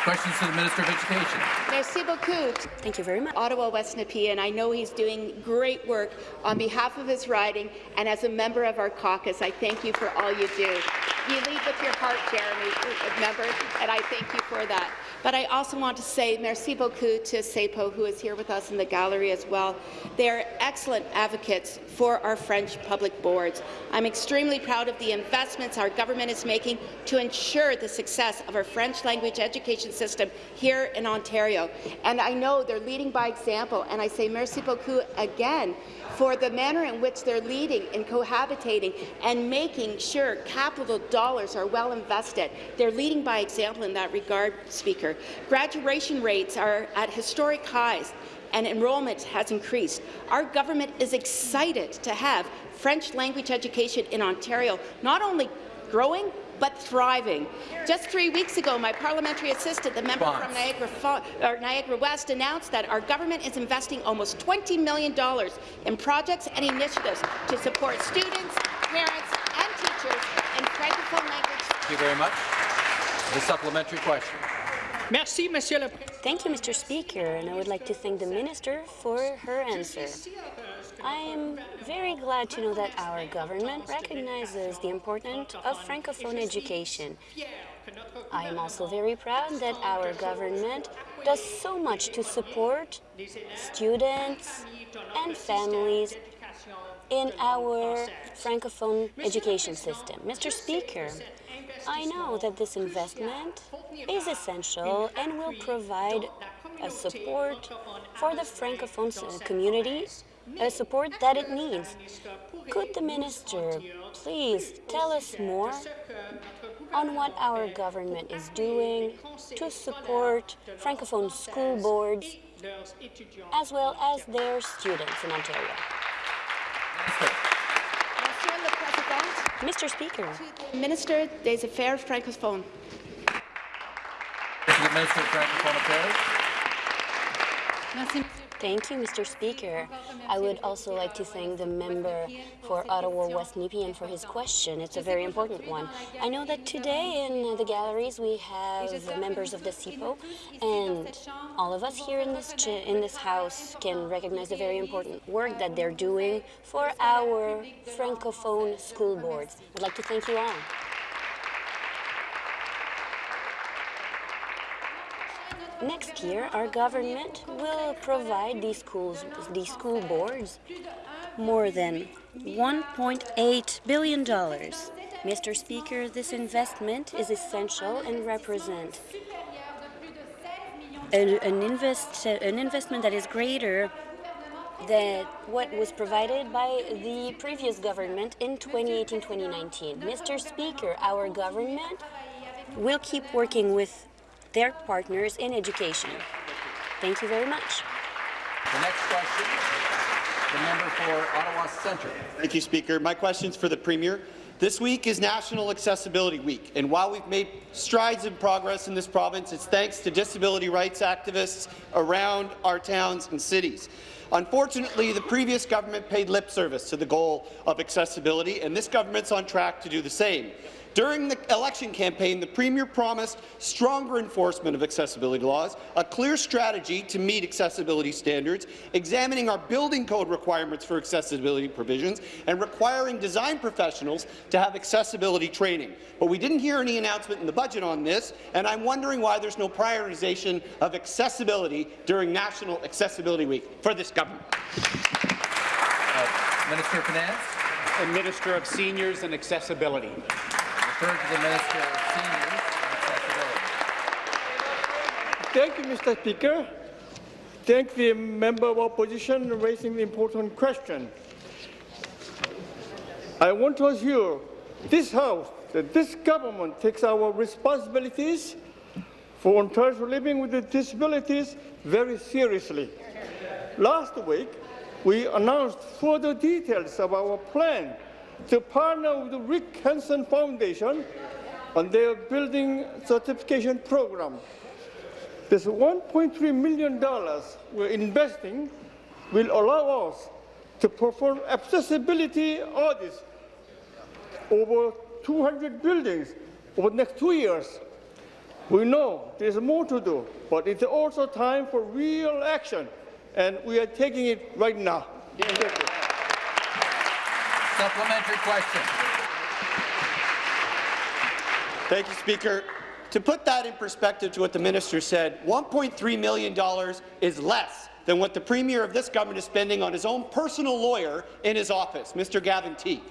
Questions to the Minister of Education. Merci beaucoup. Thank you very much. Ottawa West Nepean. I know he's doing great work on behalf of his riding, and as a member of our caucus, I thank you for all you do. You lead with your heart, Jeremy, uh, member, and I thank you for that. But I also want to say merci beaucoup to CEPEO, who is here with us in the gallery as well. They are excellent advocates for our French public boards. I'm extremely proud of the investments our government is making to ensure the success of our French language education system here in Ontario. And I know they're leading by example, and I say merci beaucoup again for the manner in which they're leading and cohabitating and making sure capital dollars are well invested. They're leading by example in that regard, Speaker. Graduation rates are at historic highs and enrollment has increased. Our government is excited to have French language education in Ontario not only growing, but thriving. Just three weeks ago, my parliamentary assistant, the member Bonds. from Niagara, or Niagara West, announced that our government is investing almost $20 million in projects and initiatives to support students, parents, and teachers in Francophone language Thank you very much. The supplementary question. Merci, Monsieur le Thank you, Mr. Speaker, and I would like to thank the Minister for her answer. I am very glad to know that our government recognizes the importance of Francophone education. I am also very proud that our government does so much to support students and families in our Francophone education system. Mr. Speaker, I know that this investment is essential and will provide a support for the Francophone community, a support that it needs. Could the minister please tell us more on what our government is doing to support Francophone school boards as well as their students in Ontario? Monsieur le Président, Mr. Speaker, Minister des Affaires francophones. To the Minister of Francophone Affairs. Thank you, Mr. Speaker. I would also like to thank the member for Ottawa West Nepean for his question. It's a very important one. I know that today in the galleries we have members of the CEPEO, and all of us here in this in this house can recognize the very important work that they're doing for our francophone school boards. I'd like to thank you all. Next year, our government will provide these schools, these school boards, more than 1.8 billion dollars. Mr. Speaker, this investment is essential and represents an, an, invest, an investment that is greater than what was provided by the previous government in 2018-2019. Mr. Speaker, our government will keep working with their partners in education. Thank you very much. The next question, the member for Ottawa Centre. Thank you, Speaker. My question's for the Premier. This week is National Accessibility Week, and while we've made strides in progress in this province, it's thanks to disability rights activists around our towns and cities. Unfortunately, the previous government paid lip service to the goal of accessibility, and this government's on track to do the same. During the election campaign, the Premier promised stronger enforcement of accessibility laws, a clear strategy to meet accessibility standards, examining our building code requirements for accessibility provisions, and requiring design professionals to have accessibility training. But we didn't hear any announcement in the budget on this, and I'm wondering why there's no prioritization of accessibility during National Accessibility Week for this government. Uh, Minister of Finance. And Minister of Seniors and Accessibility. To the Minister of Seniors. Thank you, Mr. Speaker. Thank the member of opposition for raising the important question. I want to assure this House that this government takes our responsibilities for Ontarians living with disabilities very seriously. Last week, we announced further details of our plan to partner with the Rick Hansen Foundation on their building certification program. This $1.3 million we're investing will allow us to perform accessibility audits over 200 buildings over the next two years. We know there's more to do, but it's also time for real action, and we are taking it right now. You. Supplementary question. Thank you, Speaker. To put that in perspective to what the minister said, $1.3 million is less than what the Premier of this government is spending on his own personal lawyer in his office, Mr. Gavin Tighe.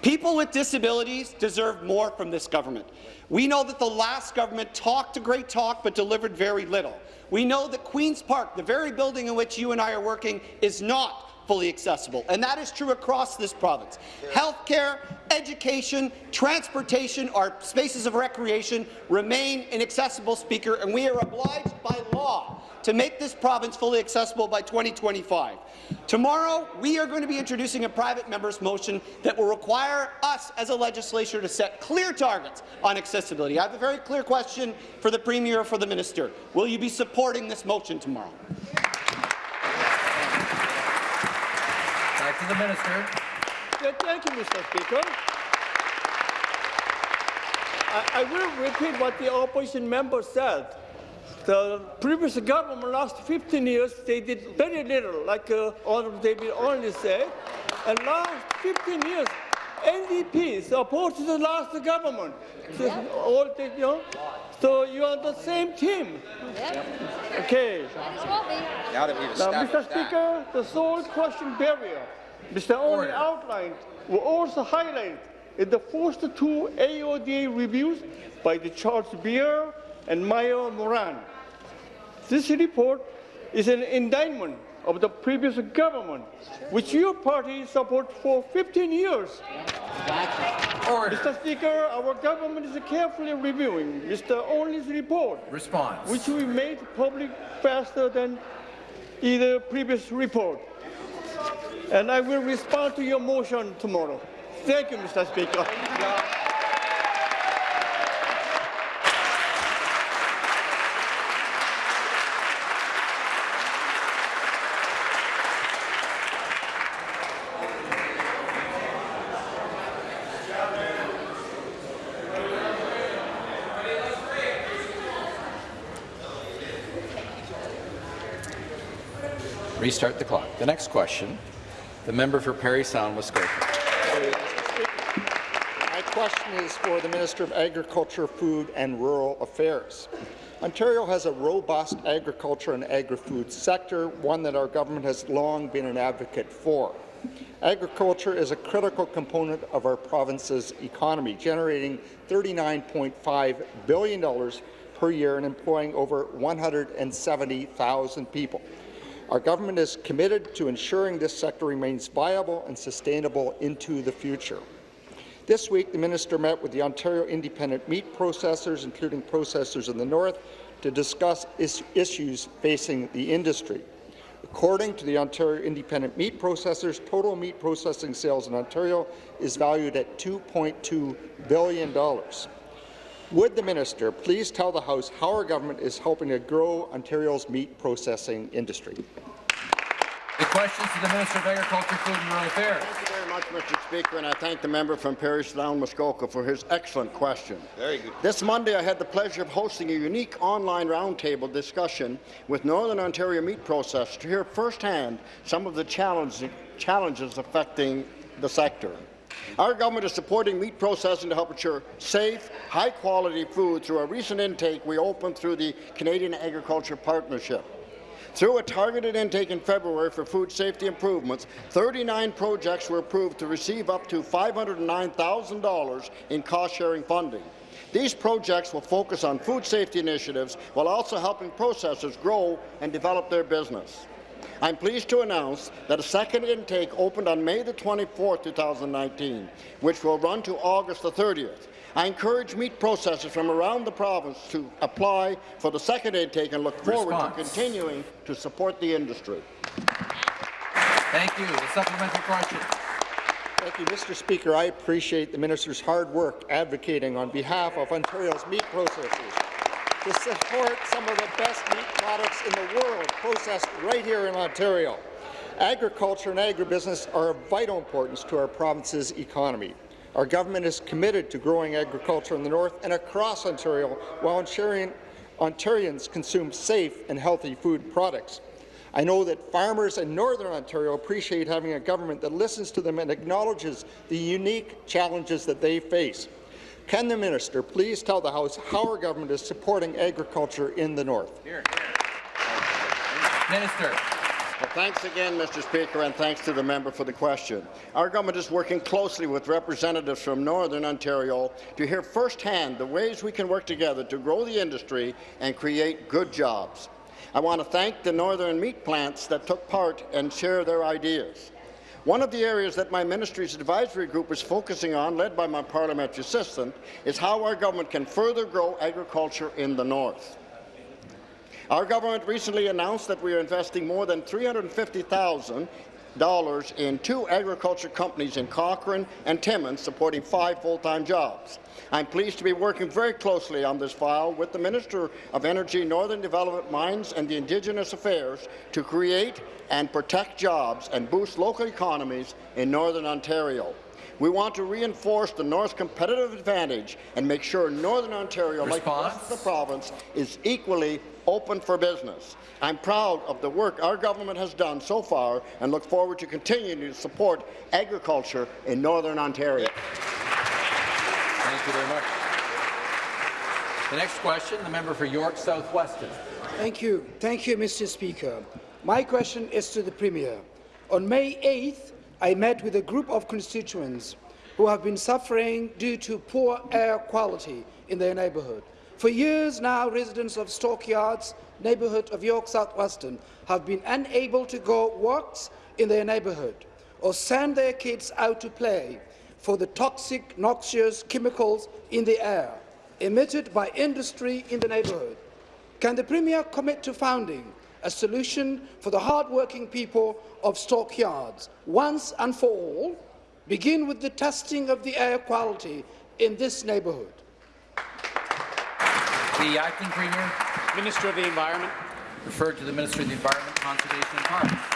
People with disabilities deserve more from this government. We know that the last government talked a great talk but delivered very little. We know that Queen's Park, the very building in which you and I are working, is not fully accessible, and that is true across this province. Healthcare, education, transportation, our spaces of recreation remain inaccessible, Speaker, and we are obliged by law to make this province fully accessible by 2025. Tomorrow, we are going to be introducing a private member's motion that will require us as a legislature to set clear targets on accessibility. I have a very clear question for the Premier or for the Minister. Will you be supporting this motion tomorrow? Back to the minister. Yeah, thank you, Mr. Speaker. I, I will repeat what the opposition member said. The previous government, last 15 years, they did very little, like uh, Honorable David Onley said. And last 15 years, NDP supported the last government. So, all the, you know, so you are the same team. Okay. Now that we've Now, established Mr. Speaker, the sole question barrier Mr. Onley outlined will also highlight in the first two AODA reviews by the Charles Beer and Mayo Moran. This report is an indictment of the previous government, which your party supported for 15 years. Mr. Speaker, our government is carefully reviewing Mr. Onley's report, Response. which we made public faster than either previous report. And I will respond to your motion tomorrow. Thank you, Mr. Speaker. Restart the clock. The next question, the member for Parry Sound, Muskoka. My question is for the Minister of Agriculture, Food and Rural Affairs. Ontario has a robust agriculture and agri-food sector, one that our government has long been an advocate for. Agriculture is a critical component of our province's economy, generating $39.5 billion per year and employing over 170,000 people. Our government is committed to ensuring this sector remains viable and sustainable into the future. This week, the minister met with the Ontario Independent Meat Processors, including processors in the north, to discuss is issues facing the industry. According to the Ontario Independent Meat Processors, total meat processing sales in Ontario is valued at $2.2 billion. Would the minister please tell the House how our government is helping to grow Ontario's meat processing industry? The questions to the Minister of Agriculture, Food and Rural Affairs. Thank you very much, Mr. Speaker, and I thank the member from Parry Sound Muskoka for his excellent question. Very good. This Monday, I had the pleasure of hosting a unique online roundtable discussion with Northern Ontario meat processors to hear firsthand some of the challenge, challenges affecting the sector. Our government is supporting meat processing to help ensure safe, high-quality food through a recent intake we opened through the Canadian Agriculture Partnership. Through a targeted intake in February for food safety improvements, 39 projects were approved to receive up to $509,000 in cost-sharing funding. These projects will focus on food safety initiatives while also helping processors grow and develop their business. I'm pleased to announce that a second intake opened on May the 24th, 2019, which will run to August the 30th. I encourage meat processors from around the province to apply for the second intake and look forward Response. to continuing to support the industry. Thank you. The supplementary question. Thank you, Mr. Speaker. I appreciate the minister's hard work advocating on behalf of Ontario's meat processors to support some of the best meat products in the world processed right here in Ontario. Agriculture and agribusiness are of vital importance to our province's economy. Our government is committed to growing agriculture in the north and across Ontario while ensuring Ontarians consume safe and healthy food products. I know that farmers in Northern Ontario appreciate having a government that listens to them and acknowledges the unique challenges that they face. Can the minister please tell the House how our government is supporting agriculture in the north? Minister. Well, thanks again, Mr. Speaker, and thanks to the member for the question. Our government is working closely with representatives from Northern Ontario to hear firsthand the ways we can work together to grow the industry and create good jobs. I want to thank the northern meat plants that took part and share their ideas. One of the areas that my ministry's advisory group is focusing on, led by my parliamentary assistant, is how our government can further grow agriculture in the north. Our government recently announced that we are investing more than 350,000 dollars in two agriculture companies in Cochrane and Timmins, supporting five full-time jobs. I'm pleased to be working very closely on this file with the Minister of Energy, Northern Development, Mines and the Indigenous Affairs to create and protect jobs and boost local economies in Northern Ontario. We want to reinforce the North's competitive advantage and make sure Northern Ontario, like the rest of the province, is equally open for business. I'm proud of the work our government has done so far and look forward to continuing to support agriculture in Northern Ontario. Thank you very much. The next question, the member for York South-Weston. Thank you. Thank you, Mr. Speaker. My question is to the Premier. On May 8th, I met with a group of constituents who have been suffering due to poor air quality in their neighbourhood. For years now, residents of Stockyards, neighbourhood of York South-Weston, have been unable to go walks in their neighbourhood or send their kids out to play for the toxic, noxious chemicals in the air emitted by industry in the neighbourhood. Can the Premier commit to founding a solution for the hard-working people of Stockyards once and for all? Begin with the testing of the air quality in this neighbourhood. The acting premier. Minister of the Environment. Referred to the Minister of the Environment, Conservation and Parks.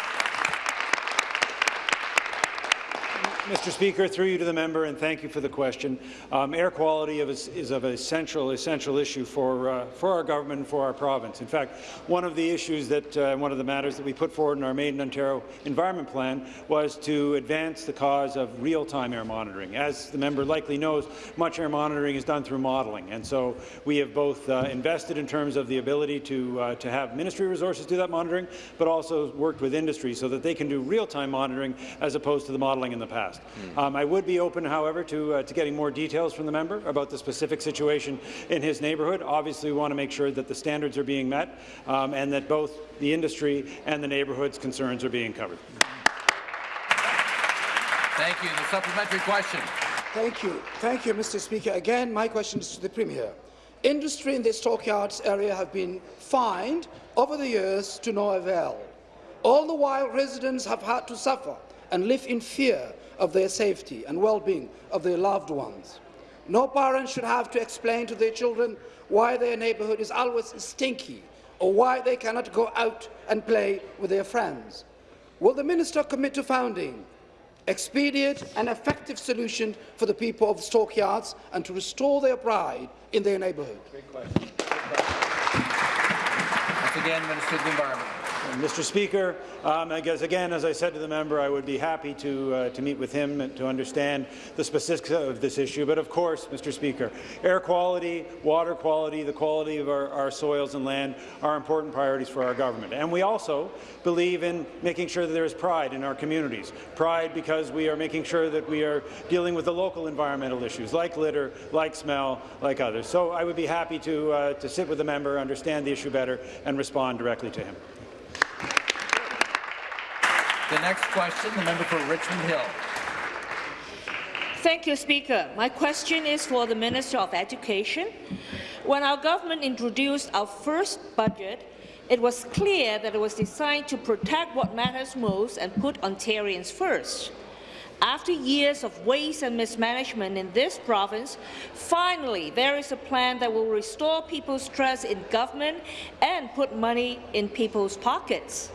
Mr. Speaker, through you to the member, and thank you for the question. Um, air quality is, is of essential, essential issue for, uh, for our government and for our province. In fact, one of the issues that, uh, one of the matters that we put forward in our Made in Ontario Environment Plan was to advance the cause of real-time air monitoring. As the member likely knows, much air monitoring is done through modelling, and so we have both uh, invested in terms of the ability to, uh, to have ministry resources do that monitoring, but also worked with industry so that they can do real-time monitoring as opposed to the modelling in the past. Mm. Um, I would be open, however, to, uh, to getting more details from the member about the specific situation in his neighbourhood. Obviously, we want to make sure that the standards are being met um, and that both the industry and the neighbourhood's concerns are being covered. Thank you. The supplementary question. Thank you. Thank you, Mr. Speaker. Again, my question is to the Premier. Industry in the stockyards area have been fined over the years to no avail. All the while, residents have had to suffer and live in fear of their safety and well-being of their loved ones. No parent should have to explain to their children why their neighbourhood is always stinky or why they cannot go out and play with their friends. Will the minister commit to founding expedient and effective solution for the people of Stockyards and to restore their pride in their neighbourhood? Once again, Minister of the Environment. Mr. Speaker, um, I guess again, as I said to the member, I would be happy to uh, to meet with him to understand the specifics of this issue. But of course, Mr. Speaker, air quality, water quality, the quality of our, our soils and land are important priorities for our government. And we also believe in making sure that there is pride in our communities. Pride because we are making sure that we are dealing with the local environmental issues like litter, like smell, like others. So I would be happy to uh, to sit with the member, understand the issue better, and respond directly to him. The next question, the member for Richmond Hill. Thank you, Speaker. My question is for the Minister of Education. When our government introduced our first budget, it was clear that it was designed to protect what matters most and put Ontarians first. After years of waste and mismanagement in this province, finally there is a plan that will restore people's trust in government and put money in people's pockets.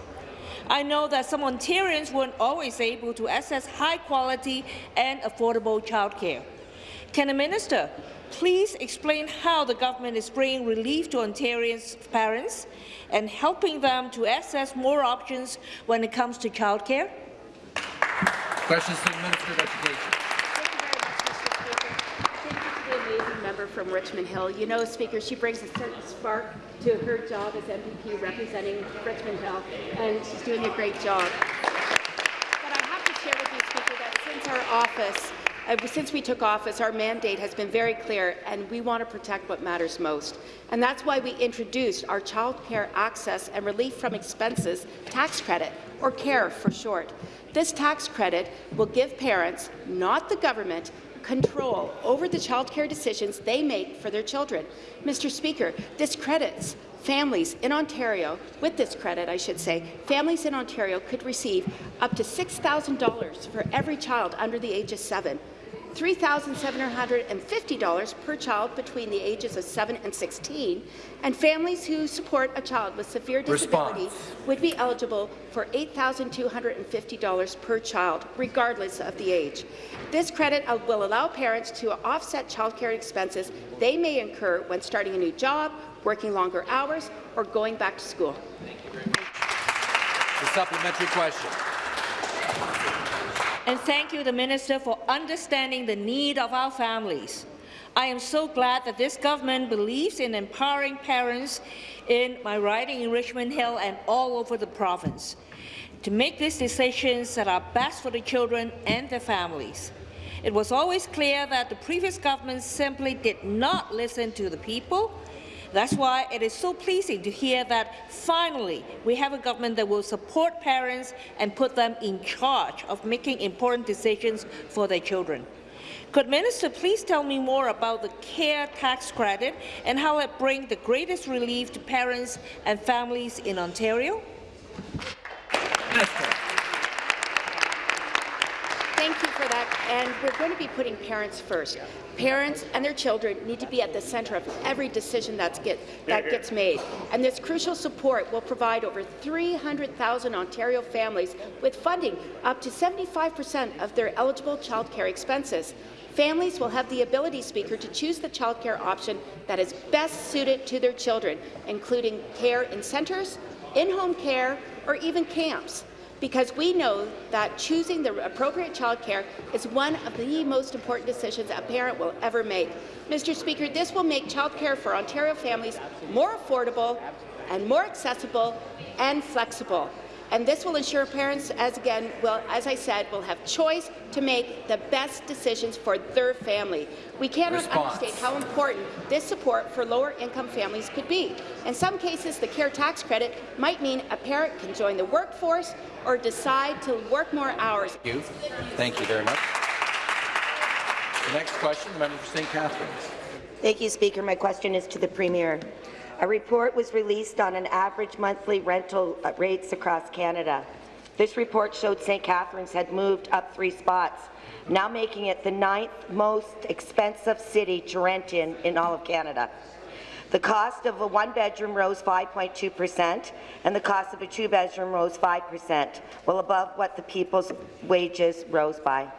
I know that some Ontarians weren't always able to access high-quality and affordable childcare. Can the minister please explain how the government is bringing relief to Ontarians' parents and helping them to access more options when it comes to childcare? Questions to the Minister of Education. member from Richmond Hill. You know, Speaker, she brings a certain spark to her job as MPP representing Richmond Hill, and she's doing a great job. But I have to share with you, Speaker, that since our office Uh, since we took office, our mandate has been very clear, and we want to protect what matters most. And that's why we introduced our Child Care Access and Relief from Expenses tax credit, or CARE for short. This tax credit will give parents, not the government, control over the child care decisions they make for their children. Mr. Speaker, this credits families in Ontario, with this credit, I should say, families in Ontario could receive up to $6,000 for every child under the age of seven. $3,750 per child between the ages of 7 and 16, and families who support a child with severe disability Response. would be eligible for $8,250 per child, regardless of the age. This credit uh, will allow parents to offset childcare expenses they may incur when starting a new job, working longer hours, or going back to school. Thank The supplementary question. And thank you, the Minister, for understanding the need of our families. I am so glad that this government believes in empowering parents in my riding in Richmond Hill and all over the province to make these decisions that are best for the children and their families. It was always clear that the previous government simply did not listen to the people that's why it is so pleasing to hear that finally we have a government that will support parents and put them in charge of making important decisions for their children. Could Minister please tell me more about the CARE tax credit and how it brings the greatest relief to parents and families in Ontario? Thank you for that. And we're going to be putting parents first. Parents and their children need to be at the centre of every decision that's get, that gets made. And this crucial support will provide over 300,000 Ontario families with funding up to 75% of their eligible childcare expenses. Families will have the ability, Speaker, to choose the childcare option that is best suited to their children, including care in centres, in-home care, or even camps because we know that choosing the appropriate childcare is one of the most important decisions a parent will ever make. Mr. Speaker, this will make childcare for Ontario families more affordable and more accessible and flexible. And this will ensure parents, as again, will, as I said, will have choice to make the best decisions for their family. We cannot Response. understate how important this support for lower-income families could be. In some cases, the CARE tax credit might mean a parent can join the workforce or decide to work more hours. Thank you. Thank you very much. The next question, the member for St. Catharines. Thank you, Speaker. My question is to the Premier. A report was released on an average monthly rental uh, rates across Canada. This report showed St. Catharines had moved up three spots, now making it the ninth most expensive city to rent in in all of Canada. The cost of a one-bedroom rose 5.2 percent, and the cost of a two-bedroom rose 5 percent, well above what the people's wages rose by.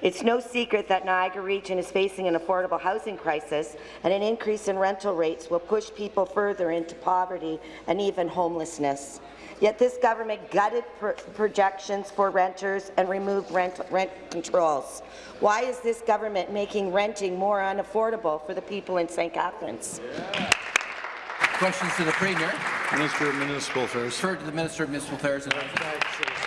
It's no secret that Niagara Region is facing an affordable housing crisis, and an increase in rental rates will push people further into poverty and even homelessness. Yet this government gutted pr projections for renters and removed rent, rent controls. Why is this government making renting more unaffordable for the people in St. Catharines? Questions to the Premier. Minister of Municipal Affairs. Refer to the Minister of Municipal Affairs and Thanks,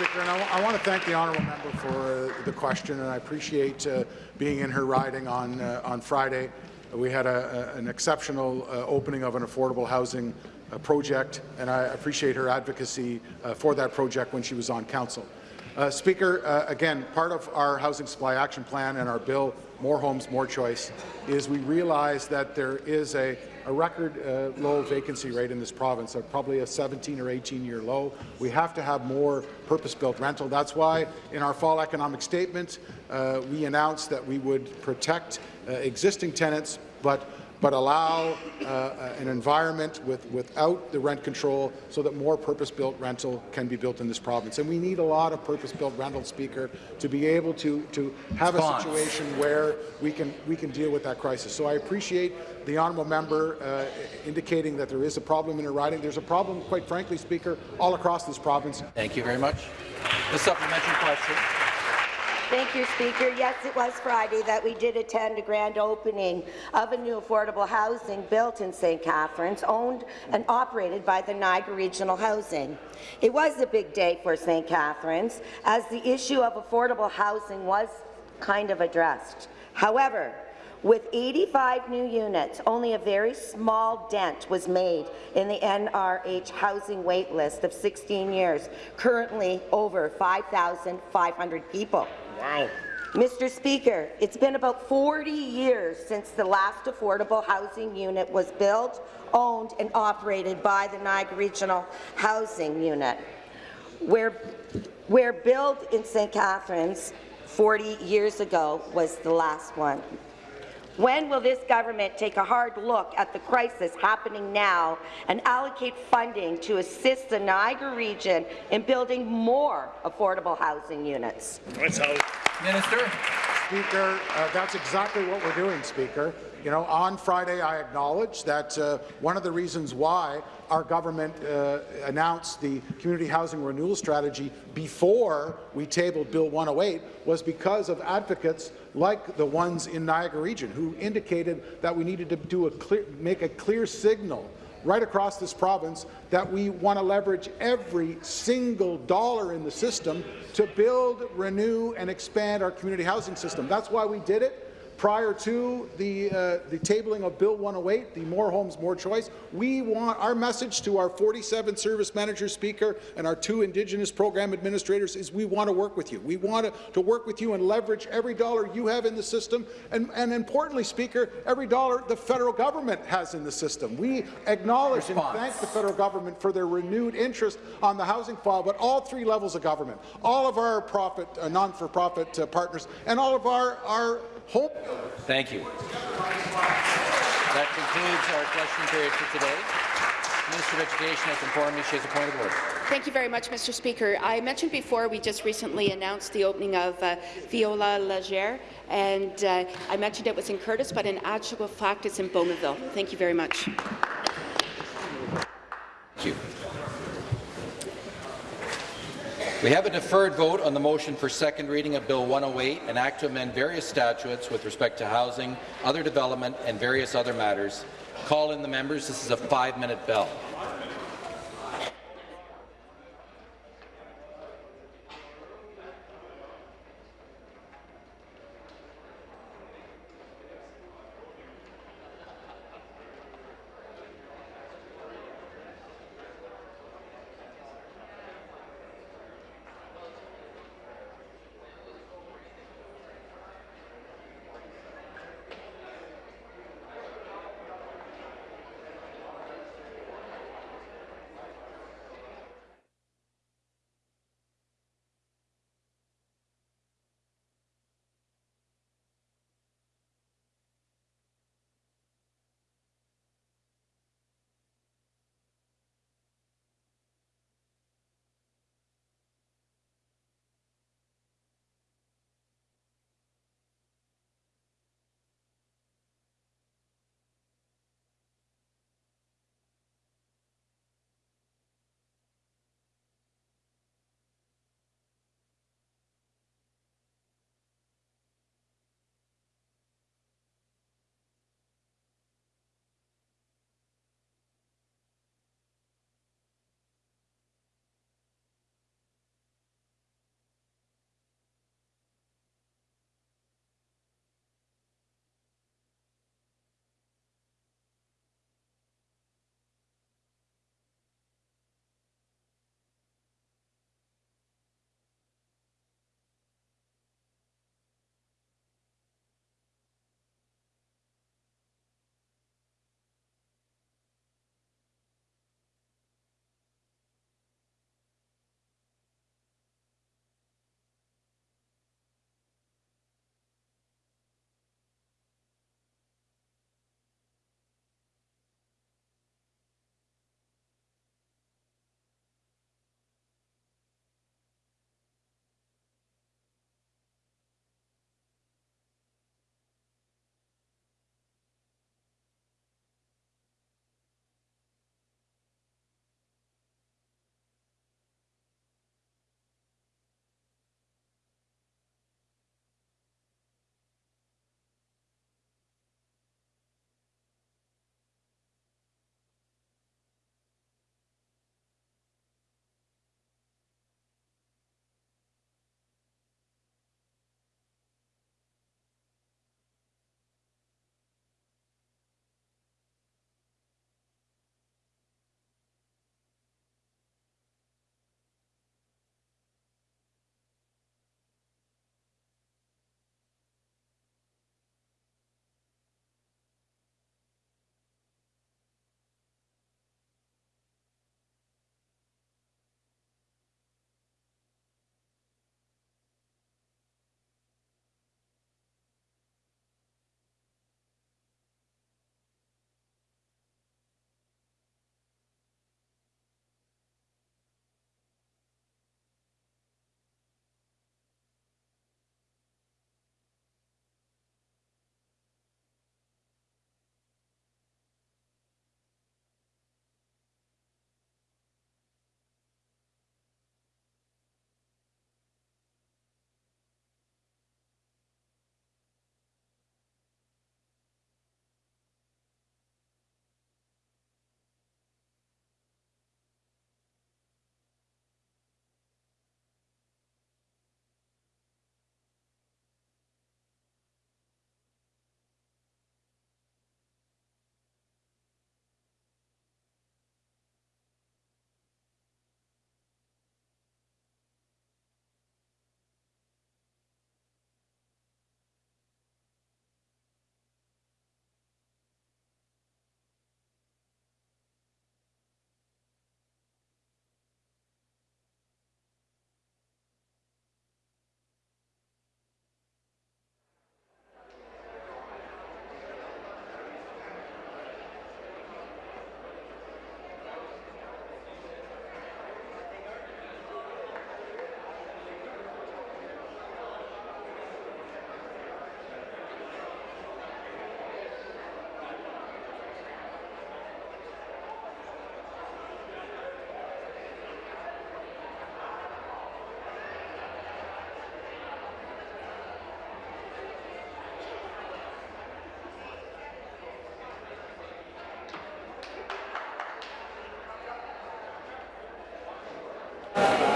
Speaker. And I, I want to thank the honourable member for uh, the question, and I appreciate uh, being in her riding on uh, on Friday. We had a, a, an exceptional uh, opening of an affordable housing uh, project, and I appreciate her advocacy uh, for that project when she was on council. Speaker, again, part of our Housing Supply Action Plan and our bill, More Homes, More Choice, is we realize that there is a, a record uh, low vacancy rate in this province, uh, probably a 17 or 18 year low. We have to have more purpose-built rental. That's why in our fall economic statement, uh, we announced that we would protect uh, existing tenants, but but allow uh, an environment with, without the rent control so that more purpose-built rental can be built in this province. And we need a lot of purpose-built rental, Speaker, to be able to, to have Response. a situation where we can, we can deal with that crisis. So I appreciate the honourable member uh, indicating that there is a problem in her riding. There's a problem, quite frankly, Speaker, all across this province. Thank you very much. The supplementary question. Thank you, Speaker. Yes, it was Friday that we did attend a grand opening of a new affordable housing built in St. Catharines, owned and operated by the Niagara Regional Housing. It was a big day for St. Catharines, as the issue of affordable housing was kind of addressed. However, with 85 new units, only a very small dent was made in the NRH housing wait list of 16 years, currently over 5,500 people. Wow. Mr. Speaker, it's been about 40 years since the last affordable housing unit was built, owned and operated by the Niagara Regional Housing Unit. Where, where built in St. Catharines 40 years ago was the last one. When will this government take a hard look at the crisis happening now and allocate funding to assist the Niagara region in building more affordable housing units? Minister. Speaker, uh, that's exactly what we're doing, Speaker. You know, on Friday, I acknowledged that uh, one of the reasons why our government uh, announced the community housing renewal strategy before we tabled Bill 108 was because of advocates like the ones in Niagara region who indicated that we needed to do a clear, make a clear signal right across this province that we want to leverage every single dollar in the system to build, renew, and expand our community housing system. That's why we did it prior to the, uh, the tabling of Bill 108, the More Homes, More Choice. We want our message to our 47 service managers, speaker, and our two Indigenous program administrators is we want to work with you. We want to, work with you and leverage every dollar you have in the system, and, and importantly, speaker, every dollar the federal government has in the system. We acknowledge Response. and thank the federal government for their renewed interest on the housing file, but all three levels of government, all of our profit, uh, non-for-profit uh, partners, and all of our, our home Thank you. That concludes our question period for today. Minister of Education has informed me she has a point of order. Thank you very much, Mr. Speaker. I mentioned before we just recently announced the opening of uh, Viola Legere, and uh, I mentioned it was in Courtice, but in actual fact it's in Bowmanville. Thank you very much. Thank you. We have a deferred vote on the motion for second reading of Bill 108, an act to amend various statutes with respect to housing, other development, and various other matters. Call in the members. This is a five-minute bell.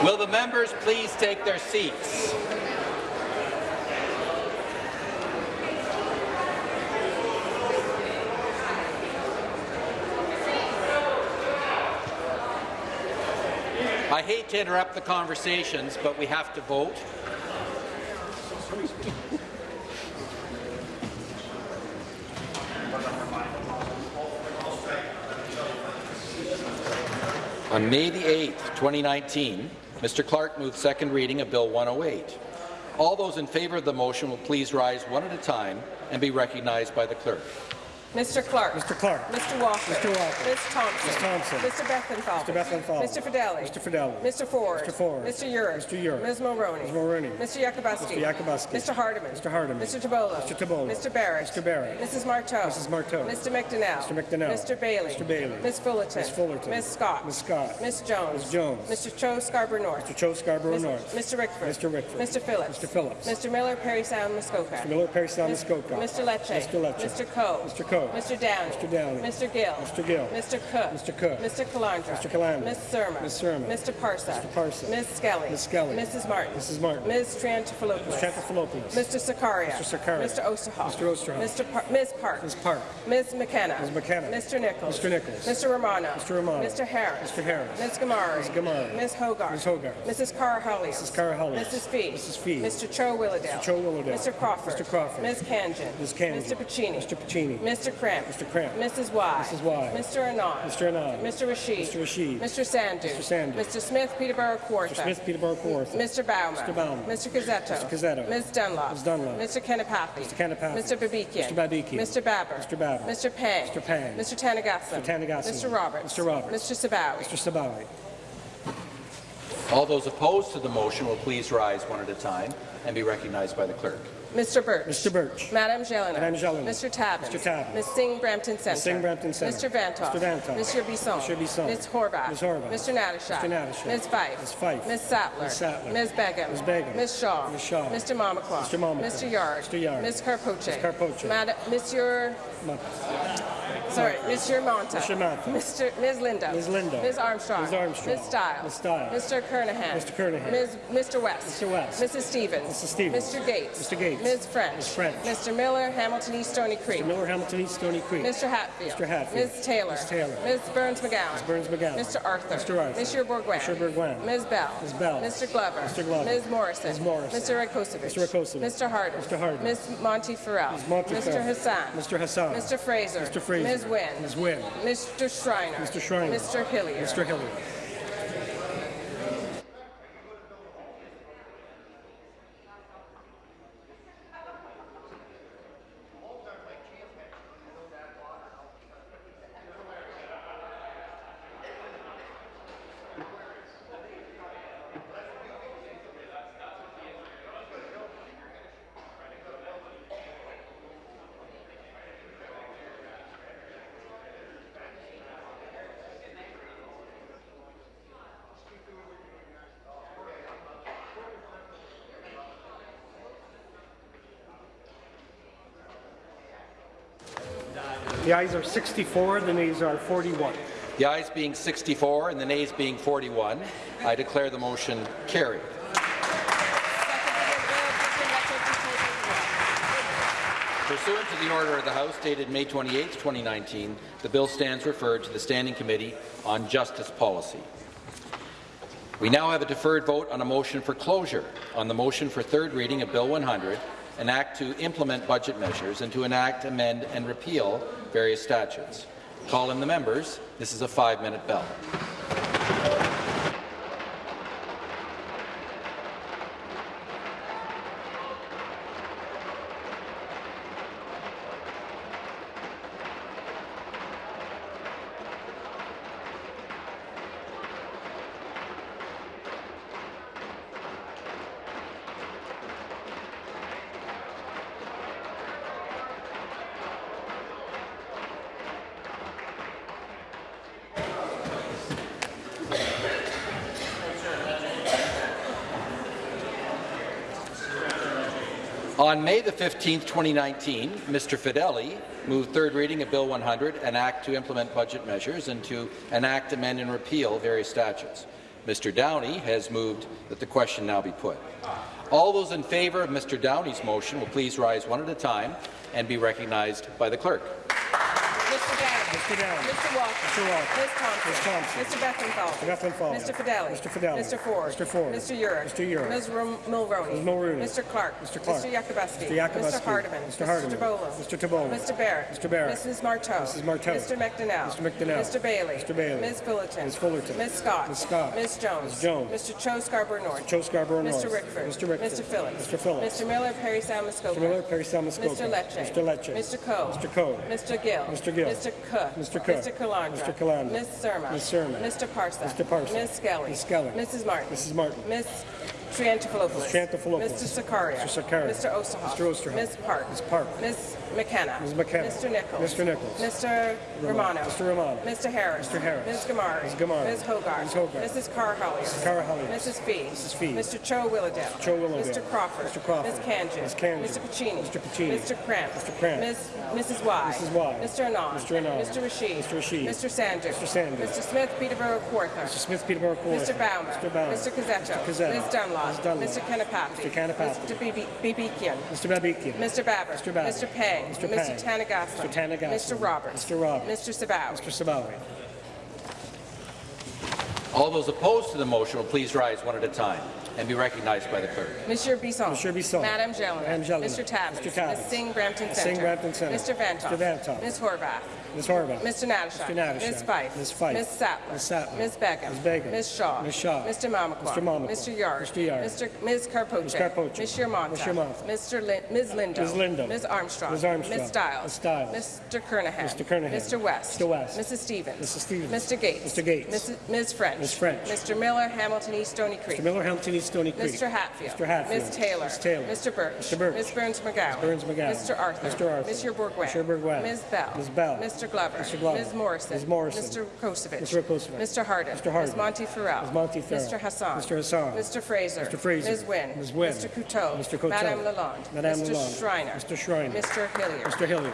Will the members please take their seats? I hate to interrupt the conversations, but we have to vote. On May the 8th, 2019, Mr. Clark moved second reading of Bill 108. All those in favour of the motion will please rise one at a time and be recognized by the clerk. Mr. Clark. Mr. Clark. Mr. Walker. Mr. Walker. Ms. Thompson. Ms. Thompson. Mr. Bethlenfalvy. Mr. Bethlenfalvy. Mr. Fedeli. Mr. Fedeli. Mr. Ford. Mr. Ford. Mr. Yurek. Mr. Yurek. Ms. Mulroney. Ms. Mulroney. Mr. Yakabuski. Mr. Yakabuski. Mr. Hardeman. Mr. Hardeman. Mr. Tibollo. Mr. Tibollo. Mr. Barrett. Mr. Barrett. Mrs. Martow. Mrs. Martow. Mr. McDonell. Mr. McDonell. Mr. Bailey. Mr. Bailey. Ms. Fullerton. Ms. Fullerton. Ms. Scott. Ms. Scott. Ms. Jones. Ms. Jones. Mr. Cho Scarborough North. Mr. Cho Scarborough North. Mr. Rickford. Mr. Rickford. Mr. Phillips. Mr. Phillips. Mr. Miller, Parry Sound, Muskoka. Mr. Miller, Parry Sound, Muskoka. Mr. Lecce. Mr. Lecce. Mr. Coe. Mr. Coe. Mr. Downey. Mr. Downey. Mr. Gill. Mr. Gill. Mr. Cook. Mr. Cook. Mr. Calandra. Mr. Calandra. Ms. Surma. Ms. Surma. Mr. Parsa. Mr. Parsa. Ms. Skelly. Ms. Skelly. Mrs. Martin. Mrs. Martin. Ms. Triantafilopoulos. Ms. Triantafilopoulos. Mr. Sarkaria. Mr. Sarkaria. Mr. Oosterhoff. Mr. Oosterhoff. Mr. Par- Ms. Park. Ms. Park. Ms. McKenna. Ms. McKenna. Mr. Nicholls. Mr. Nicholls. Mr. Romano. Mr. Romano. Mr. Harris. Mr. Harris. Ms. Ghamari. Ms. Ghamari. Ms. Hogarth. Ms. Hogarth. Mrs. Karahalios. Mrs. Karahalios. Mrs. Fee. Mrs. Fee. Mr. Cho Willowdale. Mr. Cho Willowdale. Mr. Crawford. Mr. Crawford. Ms. Khanjin. Ms. Khanjin. Mr. Piccini. Mr. Piccini. Mr. Kramp. Mr. Kramp. Mrs. Wai. Mrs. Wai. Mr. Anand. Mr. Anand. Mr. Rasheed. Mr. Rasheed. Mr. Sandhu. Mr. Sandhu. Mr. Smith, Peterborough Kawartha. Mr. Smith, Peterborough Kawartha. Mr. Bauman. Mr. Bauman. Mr. Cuzzetto. Mr. Cuzzetto. Ms. Dunlop. Ms. Dunlop. Mr. Kanapathi. Mr. Kanapathi. Mr. Babikian. Mr. Babikian. Mr. Baber. Mr. Baber. Mr. Pang. Mr. Pang. Mr. Thanigasalam. Mr. Thanigasalam. Mr. Roberts. Mr. Roberts. Mr. Sabawy. Mr. Sabawy. All those opposed to the motion will please rise one at a time and be recognized by the clerk. Mr. Burch. Mr. Burch. Madam Gélinas. Madame Gélinas. Mr. Tabuns. Mr. Tabuns. Ms. Singh Brampton Centre. Ms. Singh Brampton Centre. Mr. Vanthof. Mr. Vanthof. Mr. Bisson. Mr. Bisson. Ms. Horwath. Ms. Horwath. Mr. Natyshak. Mr. Natyshak. Ms. Fife. Ms. Fife. Ms. Sattler. Ms. Sattler. Ms. Begum. Ms. Begum. Ms. Shaw. Ms. Shaw. Mr. Mamakwa. Mr. Mamakwa. Mr. Yarde. Mr. Yarde. Ms. Karpoche. Ms. Karpoche. Madam, Monsieur, sorry, Monsieur Mantha. Mr. Mantha. Mr. Ms. Lindo. Ms. Lindo. Ms. Armstrong. Ms. Armstrong. Ms. Stiles. Ms. Stiles. Mr. Kernaghan. Mr. Kernaghan. Ms. Mr. West. Mr. West. Mrs. Stevens. Mrs. Stevens. Mr. Gates. Mr. Gates. Ms. French. Ms. French. Mr. Miller, Hamilton East Stoney Creek. Mr. Miller, Hamilton East, Stoney Creek. Mr. Hatfield. Mr. Hatfield. Ms. Taylor. Ms. Taylor. Ms. Berns-McGown. Ms. Berns-McGown. Mr. Arthur. Mr. Arthur. Monsieur Bourgouin. Mr. Bourgouin. Ms. Bell. Ms. Bell. Mr. Glover. Mr. Glover. Ms. Morrison. Ms. Morrison. Mr. Rakocevic. Mr. Rakocevic. Mr. Harden. Mr. Harden. Ms. Monteith-Farrell. Ms. Monteith Mr. Hassan. Mr. Hassan. Mr. Fraser. Mr. Fraser. Ms. Wynne. Ms. Wynne. Mr. Schreiner. Mr. Schreiner. Mr. Hillier. Mr. Hillier. The ayes are 64, the nays are 41. The ayes being 64 and the nays being 41, I declare the motion carried. Pursuant to the order of the House dated May 28, 2019, the bill stands referred to the Standing Committee on Justice Policy. We now have a deferred vote on a motion for closure on the motion for third reading of Bill 100, an act to implement budget measures and to enact, amend and repeal various statutes. Call in the members. This is a five-minute bell. On May the 15th, 2019, Mr. Fedeli moved third reading of Bill 100, an act to implement budget measures and to enact, amend and repeal various statutes. Mr. Downey has moved that the question now be put. All those in favour of Mr. Downey's motion will please rise one at a time and be recognized by the clerk. Mr. Downey. Mr. Downey. Mr. Walker. Mr. Walker. Ms. Thompson. Ms. Thompson. Mr. Bethlenfalvy. Mr. Mr. Fedeli. Mr. Fedeli. Mr. Ford. Mr. Ford. Mr. Yurek. Mr. Yurek. Ms. Mulroney. Ms. Mulroney. Mr. Clark. Mr. Clark. Mr. Yakabuski. Mr. Yakabuski. Mr. Hardeman. Mr. Hardeman. Mr. Tibollo. Mr. Tibollo. Mr. Barrett. Mr. Barrett. Mrs. Martow. Mrs. Martow. Mr. McDonell. Mr. McDonell. Mr. Bailey. Mr. Bailey. Ms. Fullerton. Ms. Fullerton. Ms. Scott. Ms. Scott. Ms. Jones. Ms. Jones. Mr. Cho Scarborough North. Cho Scarborough North. Mr. Rickford. Mr. Rickford. Mr. Phillips. Mr. Phillips. Mr. Miller, Parry Muskoka. Mr. Miller, Parry Sound Mr. Lecce. Mr. Lecce. Mr. Coe. Mr. Coe. Mr. Gill. Mr. Gill. Mr. Cook. Mr. Cook. Mr. Calandra. Mr. Calandra. Ms. Surma. Ms. Surma. Mr. Parsa. Mr. Parsa. Ms. Skelly. Ms. Skelly. Mrs. Martin. Mrs. Martin. Ms. Triantafilopoulos. Ms. Triantafilopoulos. Mr. Sarkaria. Mr. Sarkaria. Mr. Oosterhoff. Mr. Oosterhoff. Ms. Park. Ms. Park. Ms. McKenna. Ms. McKenna. Mr. Nicholls. Mr. Nicholls. Mr. Romano. Mr. Romano. Mr. Harris. Mr. Harris. Ms. Ghamari. Ms. Ghamari. Ms. Hogarth. Ms. Hogarth. Mrs. Karahalios. Mrs. Karahalios. Mrs. Fee. Mrs. Fee. Mr. Cho Willowdale. Cho Willowdale. Mr. Crawford. Mr. Crawford. Ms. Khanjin. Ms. Khanjin. Mr. Piccini. Mr. Piccini. Mr. Kramp. Mr. Kramp. Ms. Mrs. Wai. Mrs. Wai. Mr. Anand. Mr. Anand. Mr. Rasheed. Mr. Rasheed. Mr. Sanders. Mr. Sanders. Mr. Smith, Peterborough Kawartha. Mr. Smith, Peterborough Court. Mr. Baumer. Mr. Baumer. Mr. Cuzzetto. Mr. Cuzzetto. Ms. Dunlop. Ms. Dunlop. Mr. Kanapathi. Mr. Kanapathi. Mr. Bibi- Bibikian. Mr. Babikian. Mr. Baber. Mr. Baber. Mr. Pang. Mr. Mr. Pang. Thanigasalam. Mr. Thanigasalam. Mr. Roberts. Mr. Roberts. Mr. Savow. Mr. Sabawy. All those opposed to the motion will please rise one at a time and be recognized by the clerk. Monsieur Bisson. Monsieur Bisson. Madame Gélinas. Madame Gélinas. Mr. Tabuns. Mr. Tabuns. Ms. Singh Brampton Centre. Singh Brampton Centre. Mr. Vanthof. Mr. Vanthof. Ms. Horwath. Ms. Horwath. Mr. Natyshak. Mr. Natyshak. Ms. Fife. Ms. Fife. Ms. Sattler. Ms. Sattler. Ms. Begum. Ms. Begum. Ms. Shaw. Ms. Shaw. Mr. Mamakwa. Mr. Mamakwa. Mr. Yarde. Mr. Yarde. Mr. Ms. Karpoche. Ms. Karpoche. Ms. Yermonta. Ms. Yermonta. Mr. Lin Ms. Lindo. Ms. Lindo. Ms. Armstrong. Ms. Armstrong. Ms. Stiles. Ms. Stiles. Mr. Kernaghan. Mr. Kernaghan. Mr. West. Mr. West. Mrs. Stevens. Mrs. Stevens. Mr. Gates. Mr. Gates. Ms. French. Ms. French. Mr. Miller, Hamilton East, Stoney Creek. Mr. Miller, Hamilton East, Stoney Creek. Mr. Hatfield. Mr. Hatfield. Ms. Taylor. Ms. Taylor. Mr. Burch. Mr. Berns-McGown. Burns McGowan. Mr. Arthur. Mr. Arthur. Mr. Bourgouin. Ms. Bell. Ms. Bell. Mr. Glover. Mr. Glover. Ms. Morrison. Ms. Morrison. Mr. Kosovich. Mr. Kosovich. Mr. Harden. Mr. Harden. Ms. Monteith-Farrell. Ms. Monteith-Farrell. Mr. Hassan. Mr. Hassan. Mr. Fraser. Mr. Fraser. Ms. Wynne. Ms. Wynne. Mr. Coteau. Mr. Coteau. Madame Lalonde. Madame Mr. Lalonde. Schreiner. Mr. Schreiner. Mr. Hillier. Mr. Hillier.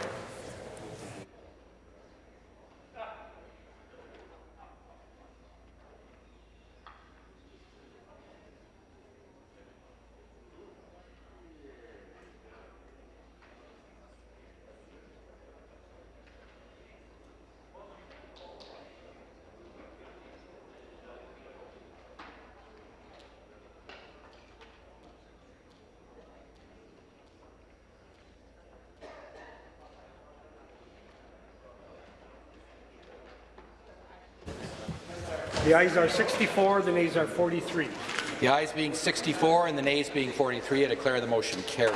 The ayes are 64, the nays are 43. The ayes being 64 and the nays being 43, I declare the motion carried.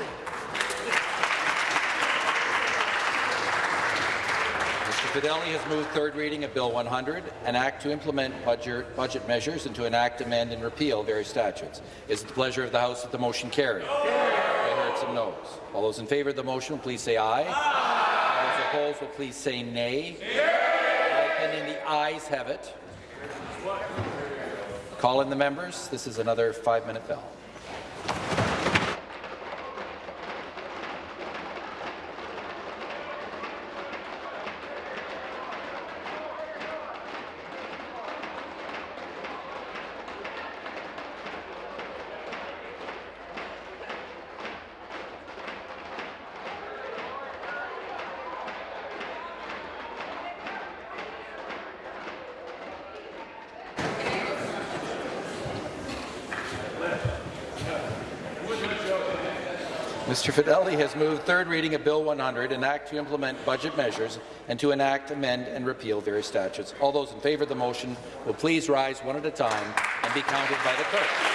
Mr. Fedeli has moved third reading of Bill 100, an act to implement budget, budget measures and to enact, amend, and repeal various statutes. Is it the pleasure of the House that the motion carry? I heard some noes. All those in favour of the motion will please say aye. All those opposed will please say nay. My opinion, the ayes have it. Call in the members. This is another five-minute bell. Mr. Fedeli has moved third reading of Bill 100, an act to implement budget measures and to enact, amend, and repeal various statutes. All those in favour of the motion will please rise one at a time and be counted by the clerk.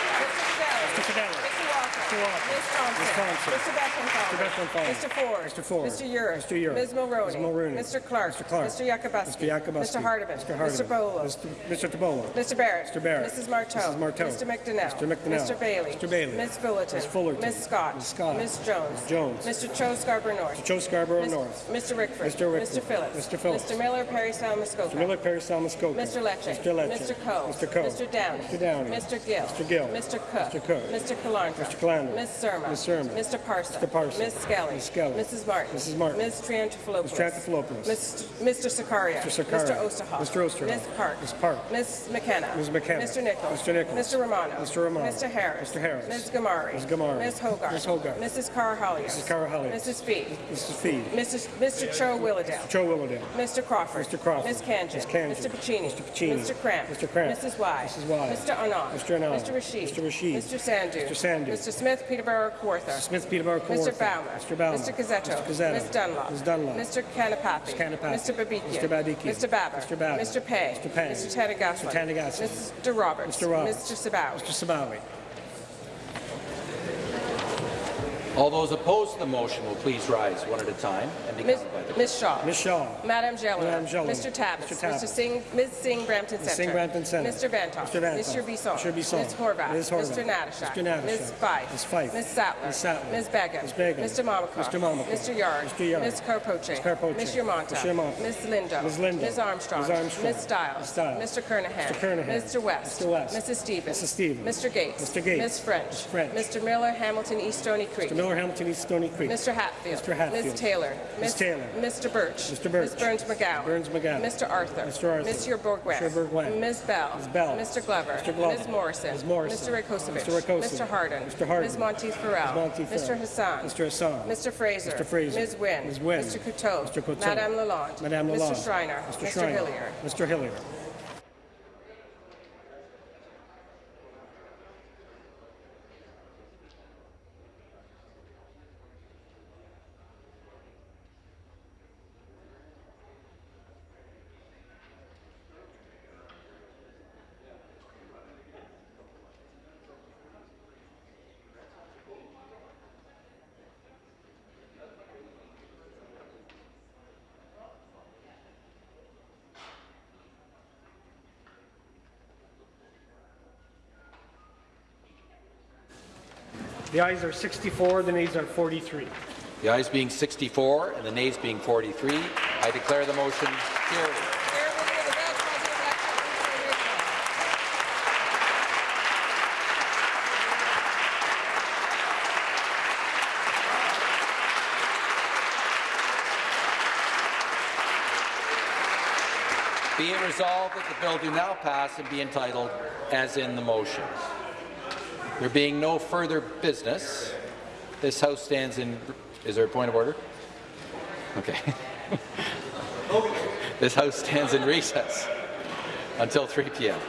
Mr. Fedeli. Mr. Walker. Ms. Thompson. Ms. Thompson. Mr. Bethlenfalvy. Mr. Bethlenfalvy. Mr. Ford. Mr. Ford. Mr. Yurek. Mr. Yurek. Ms. Mulroney. Ms. Mulroney. Mr. Clark. Mr. Clark. Mr. Yakabuski. Mr. Yakabuski. Mr. Hardeman. Mr. Hardeman. Mr. Bolo. Mr. Mr. Tibollo. Mr. Barrett. Mr. Barrett. Mrs. Martow. Mrs. Martow. Mr. McDonell. Mr. McDonell. Mr. Bailey. Mr. Bailey. Ms. Fullerton. Ms. Fullerton. Ms. Scott. Ms. Scott. Ms. Jones. Jones. Mr. Cho Scarborough North. Mr. Cho Scarborough Ms. North. Mr. Rickford. Mr. Rickford. Mr. Phillips. Mr. Phillips. Mr. Miller, Parry Muskoka. Mr. Miller, Parry Muskoka. Mr. Lecce. Mr. Lecce. Mr. Coe. Mr. Coe. Mr. Downey. Mr. Downey. Mr. Gill. Mr. Gill. Mr. Cook. Mr. Cook. Mr. Calandra. Mr. Calandra. Sandler. Ms. Surma. Ms. Surma. Mr. Parson. Mr. Parson. Ms. Skelly. Ms. Skelly. Mrs. Martin. Mrs. Martin. Ms. Triantafilopoulos. Ms. Triantafilopoulos. Mr. Sarkaria. Mr. Sarkaria. Mr. Oosterhoff. Mr. Oosterhoff. Ms. Park. Ms. Park. Ms. McKenna. Ms. McKenna. Mr. Nicholls. Mr. Nicholls. Mr. Romano. Mr. Romano. Mr. Harris. Mr. Harris. Ms. Ghamari. Ms. Ghamari. Ms. Hogarth. Ms. Hogarth. Mrs. Karahalios. Mrs. Karahalios. Mrs. Fee. Mrs. Fee. Mrs. Mr. Cho Willowdale. Joe Willowdale. Mr. Crawford. Mr. Crawford. Ms. Khanjin. Ms. Khanjin. Mr. Piccini. Mr. Piccini. Mr. Kramp. Mr. Kramp. Mrs. Wai. Mrs. Wai. Mr. Anand. Mr. Anand. Mr. Rasheed. Mr. Rasheed. Mr. Sandhu. Mr. Sandhu. Mr. Smith, Peterborough, Kawartha. Mr. Smith, Peterborough, Mr. Kawartha. Mr. Baumer. Mr. Cuzzetto. Mr. Cuzzetto. Ms. Dunlop. Ms. Dunlop. Mr. Kanapathi. Mr. Kanapathi. Mr. Babikian. Mr. Babikian. Mr. Baber. Mr. Baber. Mr. Pay. Mr. Pay. Mr. Thanigasalam. Mr. Thanigasalam. Mr. Roberts. Mr. Roberts. Mr. Sabawy. Mr. Sabawy. All those opposed to the motion will please rise one at a time and be Ms. counted by the Ms. Shaw. Ms. Shaw. Madam Gélinas. Madam Gélinas. Mr. Tabuns. Mr. Tabuns. Mr. Singh, Ms. Singh Brampton Ms. Centre. Singh Brampton Centre. Mr. Vanthof. Mr. Vanthof. Mr. Bisson. Mr. Bisson. Ms. Horwath. Ms. Horwath. Mr. Natyshak. Mr. Natyshak. Ms. Fife. Ms. Fife. Ms. Sattler. Ms. Sattler. Ms. Begum. Ms. Begum. Mr. Malikoff. Mr. Malikoff. Mr. Yarde. Mr. Yarde. Ms. Karpoche. Ms. Karpoche. Ms. Yermonta. Ms. Yermonta. Ms. Lindo. Ms. Lindo. Ms. Armstrong. Ms. Armstrong. Ms. Stiles. Ms. Stiles. Mr. Kernaghan. Mr. Kernaghan. Mr. West. Mr. West. Mrs. Stevens. Mrs. Stevens. Mr. Gates. Mr. Gates. Ms. French. Ms. French. Mr. Miller, Hamilton, East Stoney Creek. Mr. Hamilton East Stoney Creek. Mr. Hatfield. Mr. Hatfield. Ms. Taylor. Ms. Taylor. Mr. Burch. Mr. Burch. Ms. Berns-McGown. Burns McGowan. Mr. Arthur. Mr. Arthur. Ms. Bourgouin. Mr. Bourgouin. Ms. Bell. Ms. Bell. Mr. Glover. Mr. Glover. Ms. Morrison. Ms. Morrison. Mr. Rakocevic. Mr. Rakocevic. Mr. Harden. Mr. Harden. Ms. Monteith Farrell. Ms. Monteith Mr. Hassan. Mr. Hassan. Mr. Fraser. Mr. Fraser. Ms. Wynne. Ms. Wynne. Mr. Coteau. Mr. Coteau. Madame Lalonde. Madame Lalonde. Mr. Schreiner. Mr. Schreiner. Mr. Hillier. Mr. Hillier. The ayes are 64, the nays are 43. The ayes being 64 and the nays being 43, I declare the motion carried. Be it resolved that the bill do now pass and be entitled as in the motion. There being no further business, this House stands in. Is there a point of order? Okay. this House stands in recess until 3 p.m.